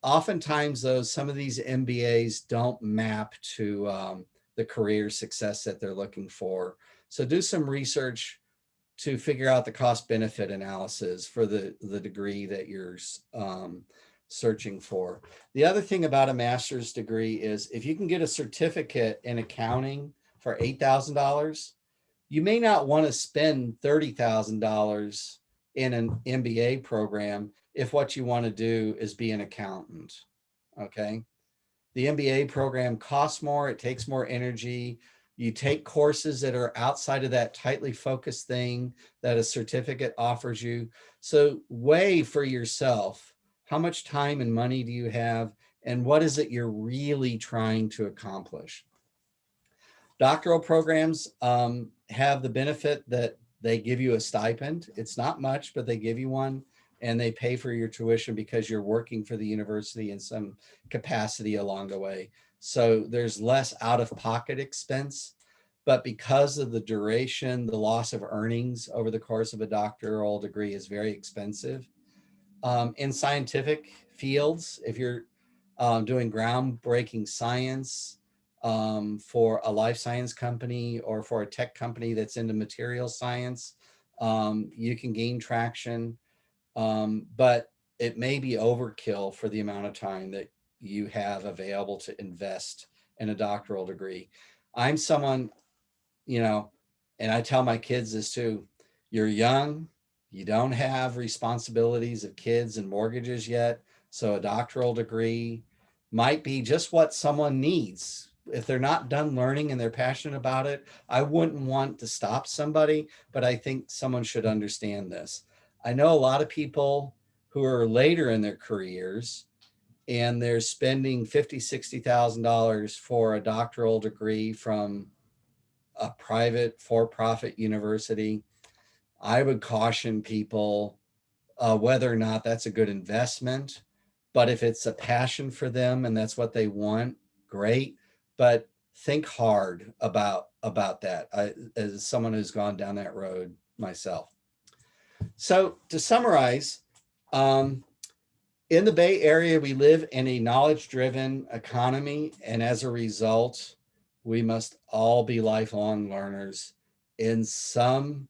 oftentimes though, some of these MBAs don't map to um, the career success that they're looking for. So do some research to figure out the cost benefit analysis for the, the degree that you're um, searching for. The other thing about a master's degree is if you can get a certificate in accounting for $8,000, you may not want to spend $30,000 in an MBA program if what you want to do is be an accountant. Okay. The MBA program costs more, it takes more energy. You take courses that are outside of that tightly focused thing that a certificate offers you. So weigh for yourself, how much time and money do you have? And what is it you're really trying to accomplish? Doctoral programs um, have the benefit that they give you a stipend. It's not much, but they give you one and they pay for your tuition because you're working for the university in some capacity along the way. So there's less out of pocket expense, but because of the duration, the loss of earnings over the course of a doctoral degree is very expensive. Um, in scientific fields, if you're um, doing groundbreaking science um, for a life science company or for a tech company that's into material science, um, you can gain traction um, but it may be overkill for the amount of time that you have available to invest in a doctoral degree. I'm someone, you know, and I tell my kids this too, you're young, you don't have responsibilities of kids and mortgages yet. So a doctoral degree might be just what someone needs. If they're not done learning and they're passionate about it, I wouldn't want to stop somebody, but I think someone should understand this. I know a lot of people who are later in their careers and they're spending fifty, sixty thousand dollars for a doctoral degree from a private for-profit university, I would caution people uh, whether or not that's a good investment. But if it's a passion for them and that's what they want, great. But think hard about about that. I, as someone who's gone down that road myself. So to summarize, um, in the Bay Area, we live in a knowledge-driven economy, and as a result, we must all be lifelong learners in some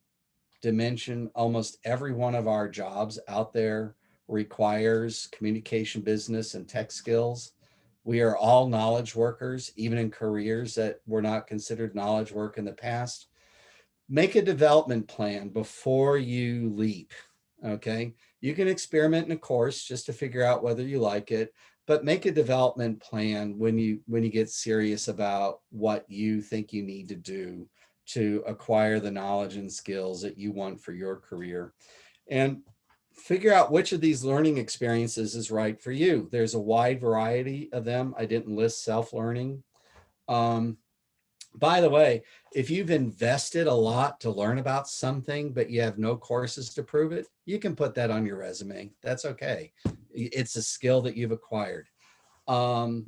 dimension. Almost every one of our jobs out there requires communication, business, and tech skills. We are all knowledge workers, even in careers that were not considered knowledge work in the past. Make a development plan before you leap, okay? You can experiment in a course just to figure out whether you like it, but make a development plan when you when you get serious about what you think you need to do to acquire the knowledge and skills that you want for your career. And figure out which of these learning experiences is right for you. There's a wide variety of them. I didn't list self-learning. Um, by the way, if you've invested a lot to learn about something, but you have no courses to prove it, you can put that on your resume. That's okay. It's a skill that you've acquired. Um,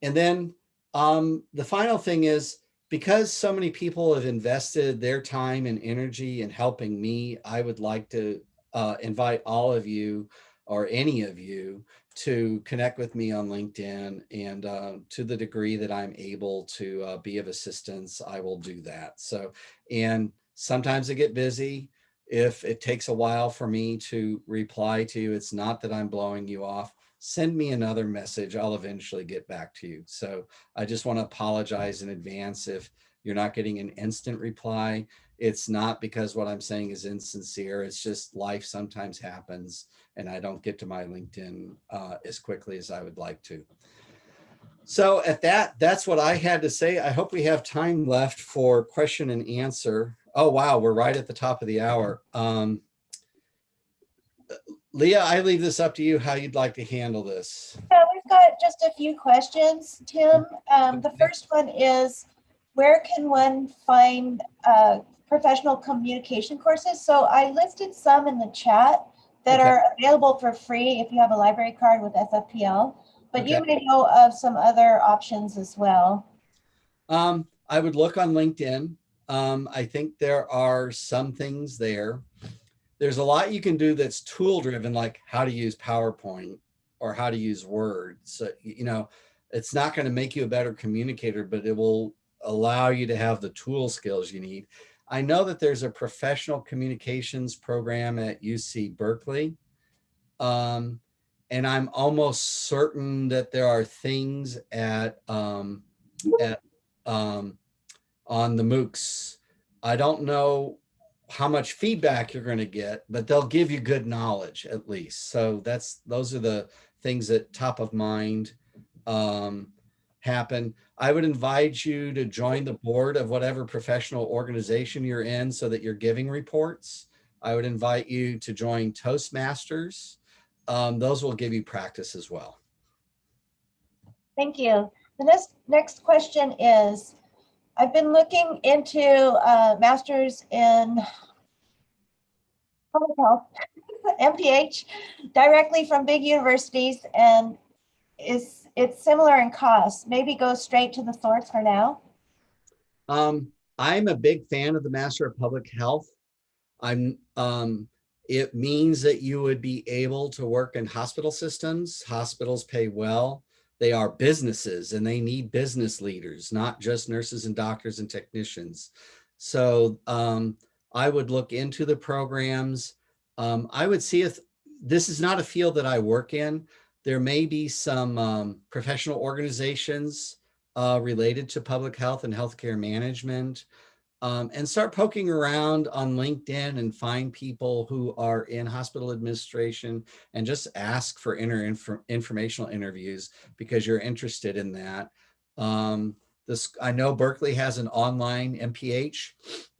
and then um, the final thing is, because so many people have invested their time and energy in helping me, I would like to uh, invite all of you or any of you to connect with me on LinkedIn and uh, to the degree that I'm able to uh, be of assistance, I will do that. So, and sometimes I get busy. If it takes a while for me to reply to you, it's not that I'm blowing you off. Send me another message. I'll eventually get back to you. So I just want to apologize in advance if you're not getting an instant reply. It's not because what I'm saying is insincere. It's just life sometimes happens and I don't get to my LinkedIn uh, as quickly as I would like to. So at that, that's what I had to say. I hope we have time left for question and answer. Oh, wow, we're right at the top of the hour. Um, Leah, I leave this up to you how you'd like to handle this. Yeah, we've got just a few questions, Tim. Um, the first one is, where can one find uh, professional communication courses? So I listed some in the chat that Okay. are available for free if you have a library card with SFPL, but you may know of some other options as well. Um, I would look on LinkedIn. Um, I think there are some things there. There's a lot you can do that's tool driven, like how to use PowerPoint or how to use Word. So, you know, it's not going to make you a better communicator, but it will allow you to have the tool skills you need. I know that there's a professional communications program at UC Berkeley. Um, and I'm almost certain that there are things at, um, at um, on the MOOCs. I don't know how much feedback you're going to get, but they'll give you good knowledge at least. So that's those are the things that top of mind um, happen. I would invite you to join the board of whatever professional organization you're in so that you're giving reports. I would invite you to join Toastmasters. Um, those will give you practice as well. Thank you. The next, next question is, I've been looking into uh, masters in public health, MPH, directly from big universities and is it's similar in cost. Maybe go straight to the source for now. Um, I'm a big fan of the Master of Public Health. I'm, um, it means that you would be able to work in hospital systems. Hospitals pay well. They are businesses and they need business leaders, not just nurses and doctors and technicians. So um, I would look into the programs. Um, I would see if this is not a field that I work in. There may be some um, professional organizations uh, related to public health and healthcare management. Um, and start poking around on LinkedIn and find people who are in hospital administration and just ask for inter inf informational interviews because you're interested in that. Um, this, I know Berkeley has an online MPH.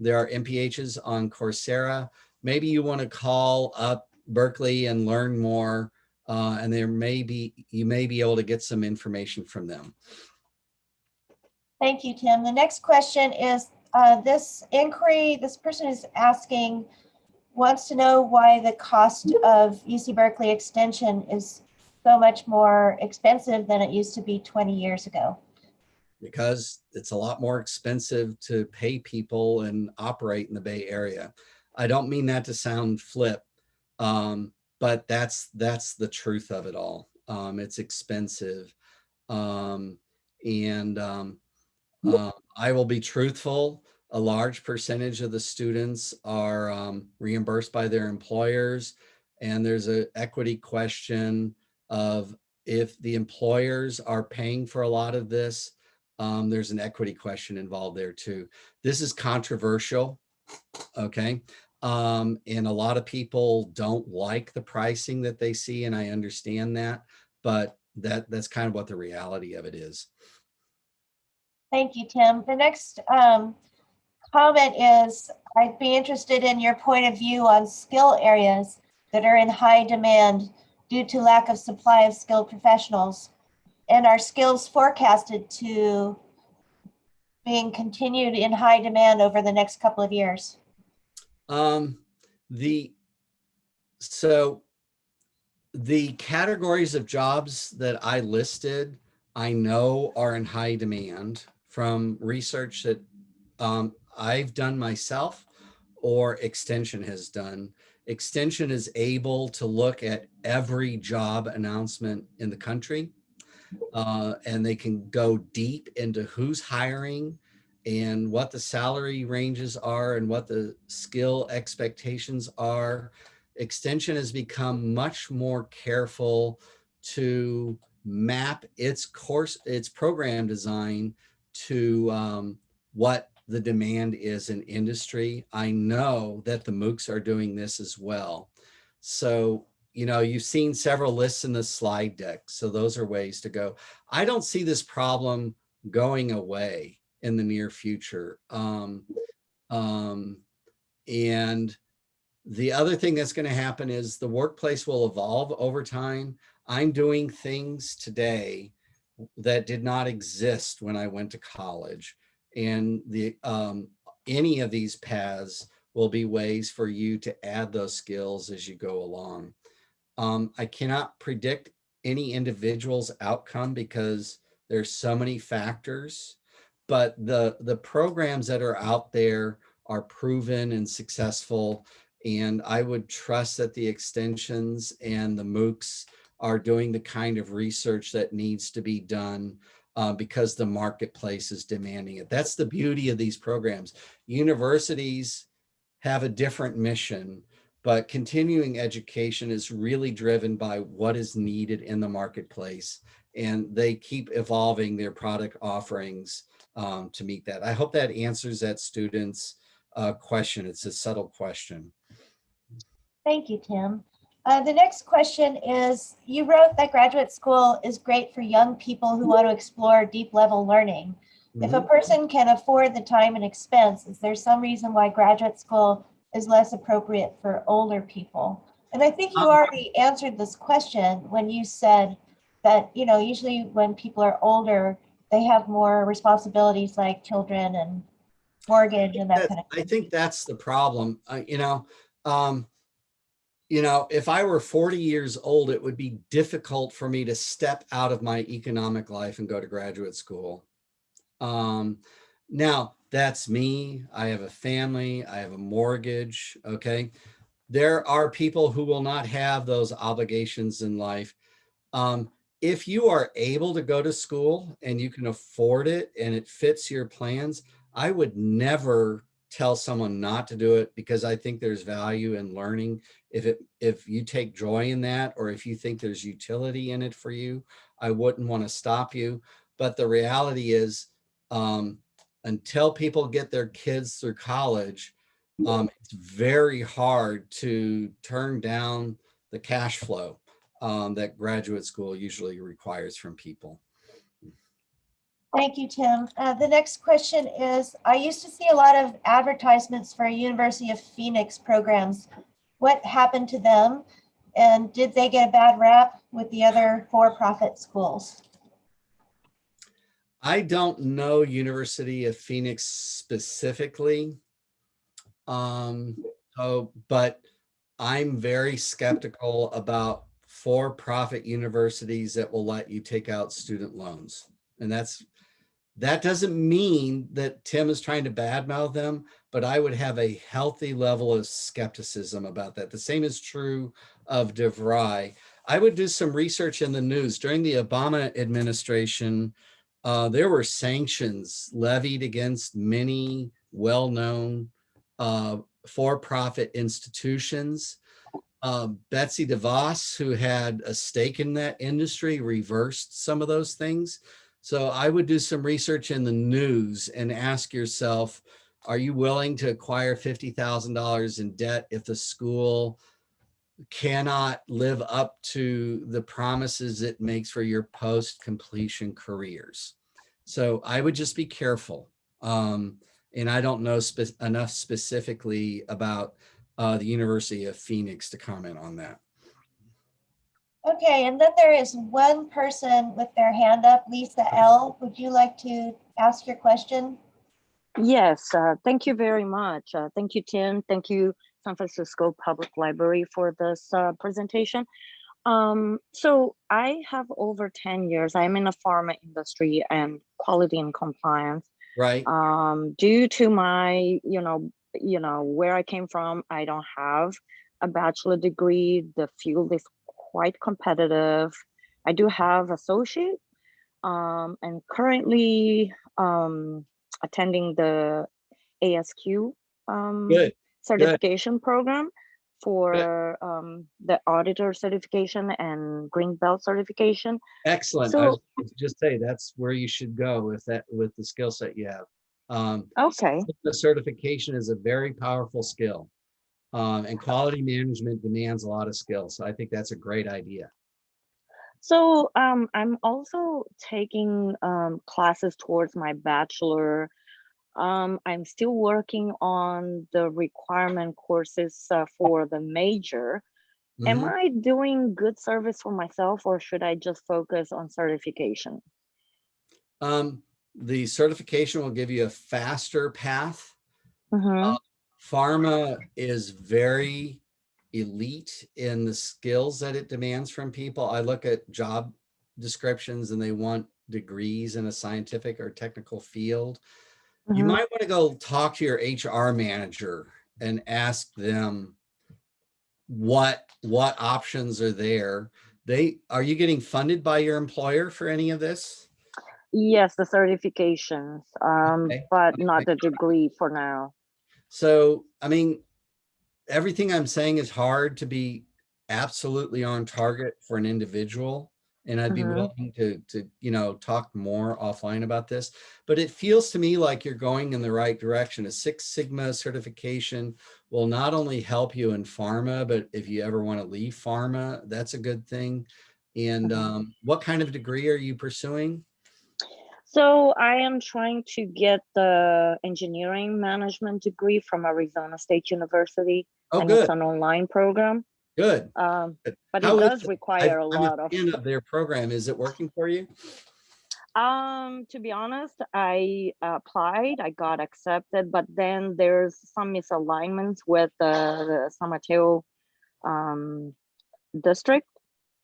There are MPHs on Coursera. Maybe you want to call up Berkeley and learn more. Uh, and there may be, you may be able to get some information from them. Thank you, Tim. The next question is, uh, this inquiry, this person is asking, wants to know why the cost of UC Berkeley Extension is so much more expensive than it used to be 20 years ago. because it's a lot more expensive to pay people and operate in the Bay Area. I don't mean that to sound flip, um, but that's that's the truth of it all. Um, it's expensive, um, and um, uh, I will be truthful. A large percentage of the students are um, reimbursed by their employers, and there's an equity question of if the employers are paying for a lot of this, um, there's an equity question involved there too. This is controversial, okay? Um, and a lot of people don't like the pricing that they see, and I understand that, but that that's kind of what the reality of it is. Thank you, Tim. The next um, comment is, I'd be interested in your point of view on skill areas that are in high demand due to lack of supply of skilled professionals. And are skills forecasted to being continued in high demand over the next couple of years? Um, the, so the categories of jobs that I listed, I know are in high demand from research that um, I've done myself or Extension has done. Extension is able to look at every job announcement in the country uh, and they can go deep into who's hiring and what the salary ranges are and what the skill expectations are. Extension has become much more careful to map its course, its program design to um, what the demand is in industry. I know that the MOOCs are doing this as well. So you know, you've seen several lists in the slide deck. So those are ways to go. I don't see this problem going away in the near future. Um, um, and the other thing that's going to happen is the workplace will evolve over time. I'm doing things today that did not exist when I went to college. And the um, any of these paths will be ways for you to add those skills as you go along. Um, I cannot predict any individual's outcome because there's so many factors, but the, the programs that are out there are proven and successful. And I would trust that the extensions and the MOOCs are doing the kind of research that needs to be done uh, because the marketplace is demanding it. That's the beauty of these programs. Universities have a different mission but continuing education is really driven by what is needed in the marketplace and they keep evolving their product offerings um, to meet that. I hope that answers that student's uh, question. It's a subtle question. Thank you, Tim. Uh, the next question is, you wrote that graduate school is great for young people who want to explore deep level learning. If a Mhm. person can afford the time and expense, is there some reason why graduate school is less appropriate for older people? And I think you Um, already answered this question when you said that, you know, usually when people are older, they have more responsibilities like children and mortgage and that That- kind of thing. I think that's the problem. Uh, you know, um, you know, if I were 40 years old, it would be difficult for me to step out of my economic life and go to graduate school. Um, now that's me. I have a family. I have a mortgage. Okay. There are people who will not have those obligations in life. Um, if you are able to go to school and you can afford it and it fits your plans, I would never tell someone not to do it because I think there's value in learning. If it if you take joy in that or if you think there's utility in it for you, I wouldn't want to stop you. But the reality is um, until people get their kids through college, um, it's very hard to turn down the cash flow um, that graduate school usually requires from people. Thank you, Tim. Uh, the next question is, I used to see a lot of advertisements for University of Phoenix programs what happened to them? And did they get a bad rap with the other for-profit schools? I don't know University of Phoenix specifically. Um, but I'm very skeptical about for-profit universities that will let you take out student loans. And that's, that doesn't mean that Tim is trying to badmouth them, but I would have a healthy level of skepticism about that. The same is true of DeVry. I would do some research in the news during the Obama administration. Uh, there were sanctions levied against many well-known uh, for-profit institutions. Um, Betsy DeVos, who had a stake in that industry, reversed some of those things. So I would do some research in the news and ask yourself, are you willing to acquire $50,000 in debt if the school cannot live up to the promises it makes for your post-completion careers? So I would just be careful. Um, and I don't know spe enough specifically about uh, the University of Phoenix to comment on that. Okay, and then there is one person with their hand up, Lisa L. Would you like to ask your question? Yes, uh, thank you very much. Uh, thank you, Tim. Thank you, San Francisco Public Library for this uh, presentation. Um, so I have over 10 years, I'm in the pharma industry and quality and compliance. Right. Um, due to my, you know, you know, where I came from, I don't have a bachelor degree. The field is quite competitive. I do have associate um, and currently um, attending the ASQ um, Good. certification program for um, the auditor certification and green belt certification. Excellent. I So- was just say that's where you should go with that, with the skill set you have. Um, Okay, the certification is a very powerful skill. Um, and quality management demands a lot of skill. So I think that's a great idea. So um, I'm also taking um, classes towards my bachelor. Um, I'm still working on the requirement courses uh, for the major. Am Mhm. I doing good service for myself or should I just focus on certification? Um, the certification will give you a faster path. Mhm. Pharma is very elite in the skills that it demands from people. I look at job descriptions and they want degrees in a scientific or technical field. You Mhm. might want to go talk to your HR manager and ask them what what options are there. They are you getting funded by your employer for any of this? Yes, the certifications, um, Okay, but not the degree for now. So, I mean, everything I'm saying is hard to be absolutely on target for an individual. And I'd be Mhm. willing to, to, you know, talk more offline about this, but it feels to me like you're going in the right direction. A Six Sigma certification will not only help you in pharma, but if you ever want to leave pharma, that's a good thing. And Mhm. um, what kind of degree are you pursuing? So I am trying to get the engineering management degree from Arizona State University. Oh, and good, it's an online program. good. Um, Good. but it does it? require I- a lot of, fan of their program. Is it working for you? um, to be honest, I applied, I got accepted, but then there's some misalignments with the, the San Mateo um, district.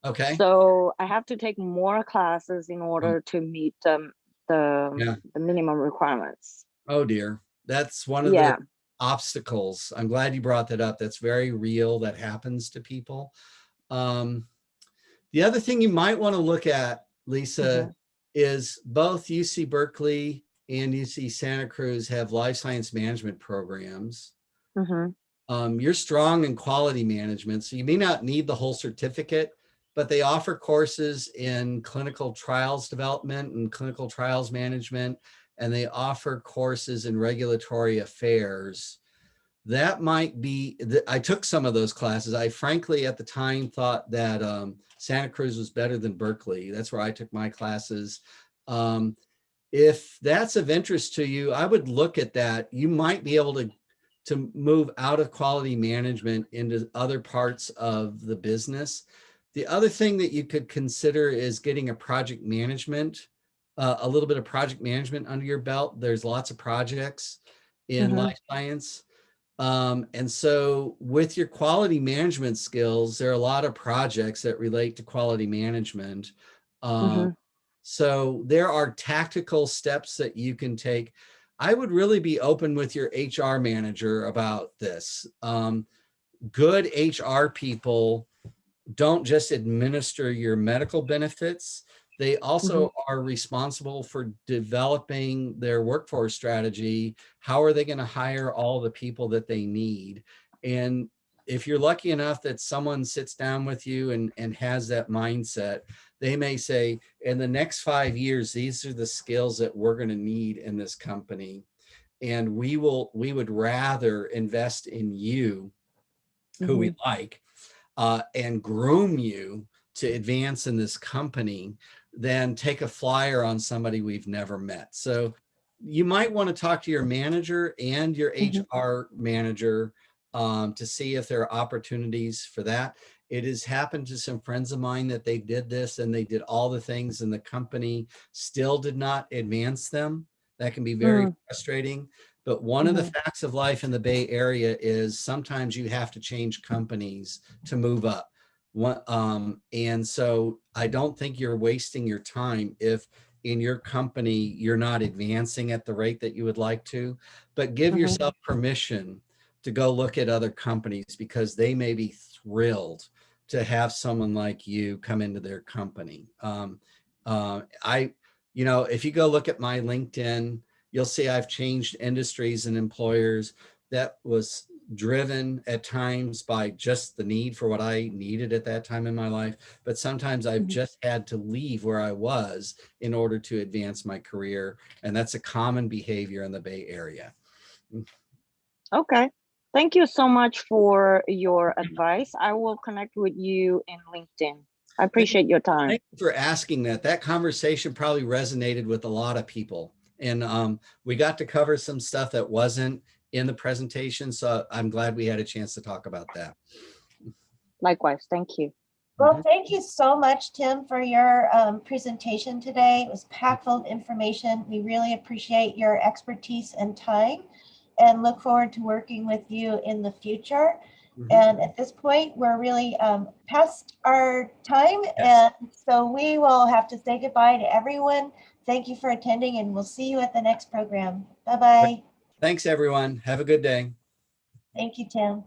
Okay. So I have to take more classes in order to meet um, the, Yeah. the minimum requirements. Oh dear, that's one of Yeah. the obstacles. I'm glad you brought that up. That's very real. That happens to people. Um, the other thing you might want to look at, Lisa, is both UC Berkeley and UC Santa Cruz have life science management programs. Mhm. Um, you're strong in quality management, so you may not need the whole certificate, but they offer courses in clinical trials development and clinical trials management, and they offer courses in regulatory affairs. That might be, I took some of those classes. I frankly, at the time, thought that um, Santa Cruz was better than Berkeley. That's where I took my classes. Um, if that's of interest to you, I would look at that. You might be able to to move out of quality management into other parts of the business. The other thing that you could consider is getting a project management, uh, a little bit of project management under your belt. There's lots of projects in Mhm. life science. Um, and so with your quality management skills, there are a lot of projects that relate to quality management. Um, so there are tactical steps that you can take. I would really be open with your HR manager about this. Um, good HR people don't just administer your medical benefits. They also are responsible for developing their workforce strategy. How are they going to hire all the people that they need? And if you're lucky enough that someone sits down with you and, and has that mindset, they may say, in the next five years, these are the skills that we're going to need in this company. And we will, we would rather invest in you, who we like, uh, and groom you to advance in this company than take a flyer on somebody we've never met. So you might want to talk to your manager and your. Mm-hmm. HR manager um, to see if there are opportunities for that. It has happened to some friends of mine that they did this and they did all the things and the company still did not advance them. That can be very mm. frustrating. But one of the mm-hmm. facts of life in the Bay Area is sometimes you have to change companies to move up. Um, and so I don't think you're wasting your time if in your company you're not advancing at the rate that you would like to, but give Mhm. yourself permission to go look at other companies because they may be thrilled to have someone like you come into their company. Um, uh, I, you know, if you go look at my LinkedIn, you'll see I've changed industries and employers. That was driven at times by just the need for what I needed at that time in my life. But sometimes I've Mhm. just had to leave where I was in order to advance my career. And that's a common behavior in the Bay Area. Okay. Thank you so much for your advice. I will connect with you in LinkedIn. I appreciate your time. Thank you for asking that. That conversation probably resonated with a lot of people. And um, we got to cover some stuff that wasn't in the presentation. So I'm glad we had a chance to talk about that. Likewise. Thank you. Well, thank you so much, Tim, for your um, presentation today. It was packed full of information. We really appreciate your expertise and time and look forward to working with you in the future. Mhm. And at this point, we're really um, past our time. Yes. And so we will have to say goodbye to everyone. Thank you for attending and we'll see you at the next program. Bye-bye. Thanks, everyone. Have a good day. Thank you, Tim.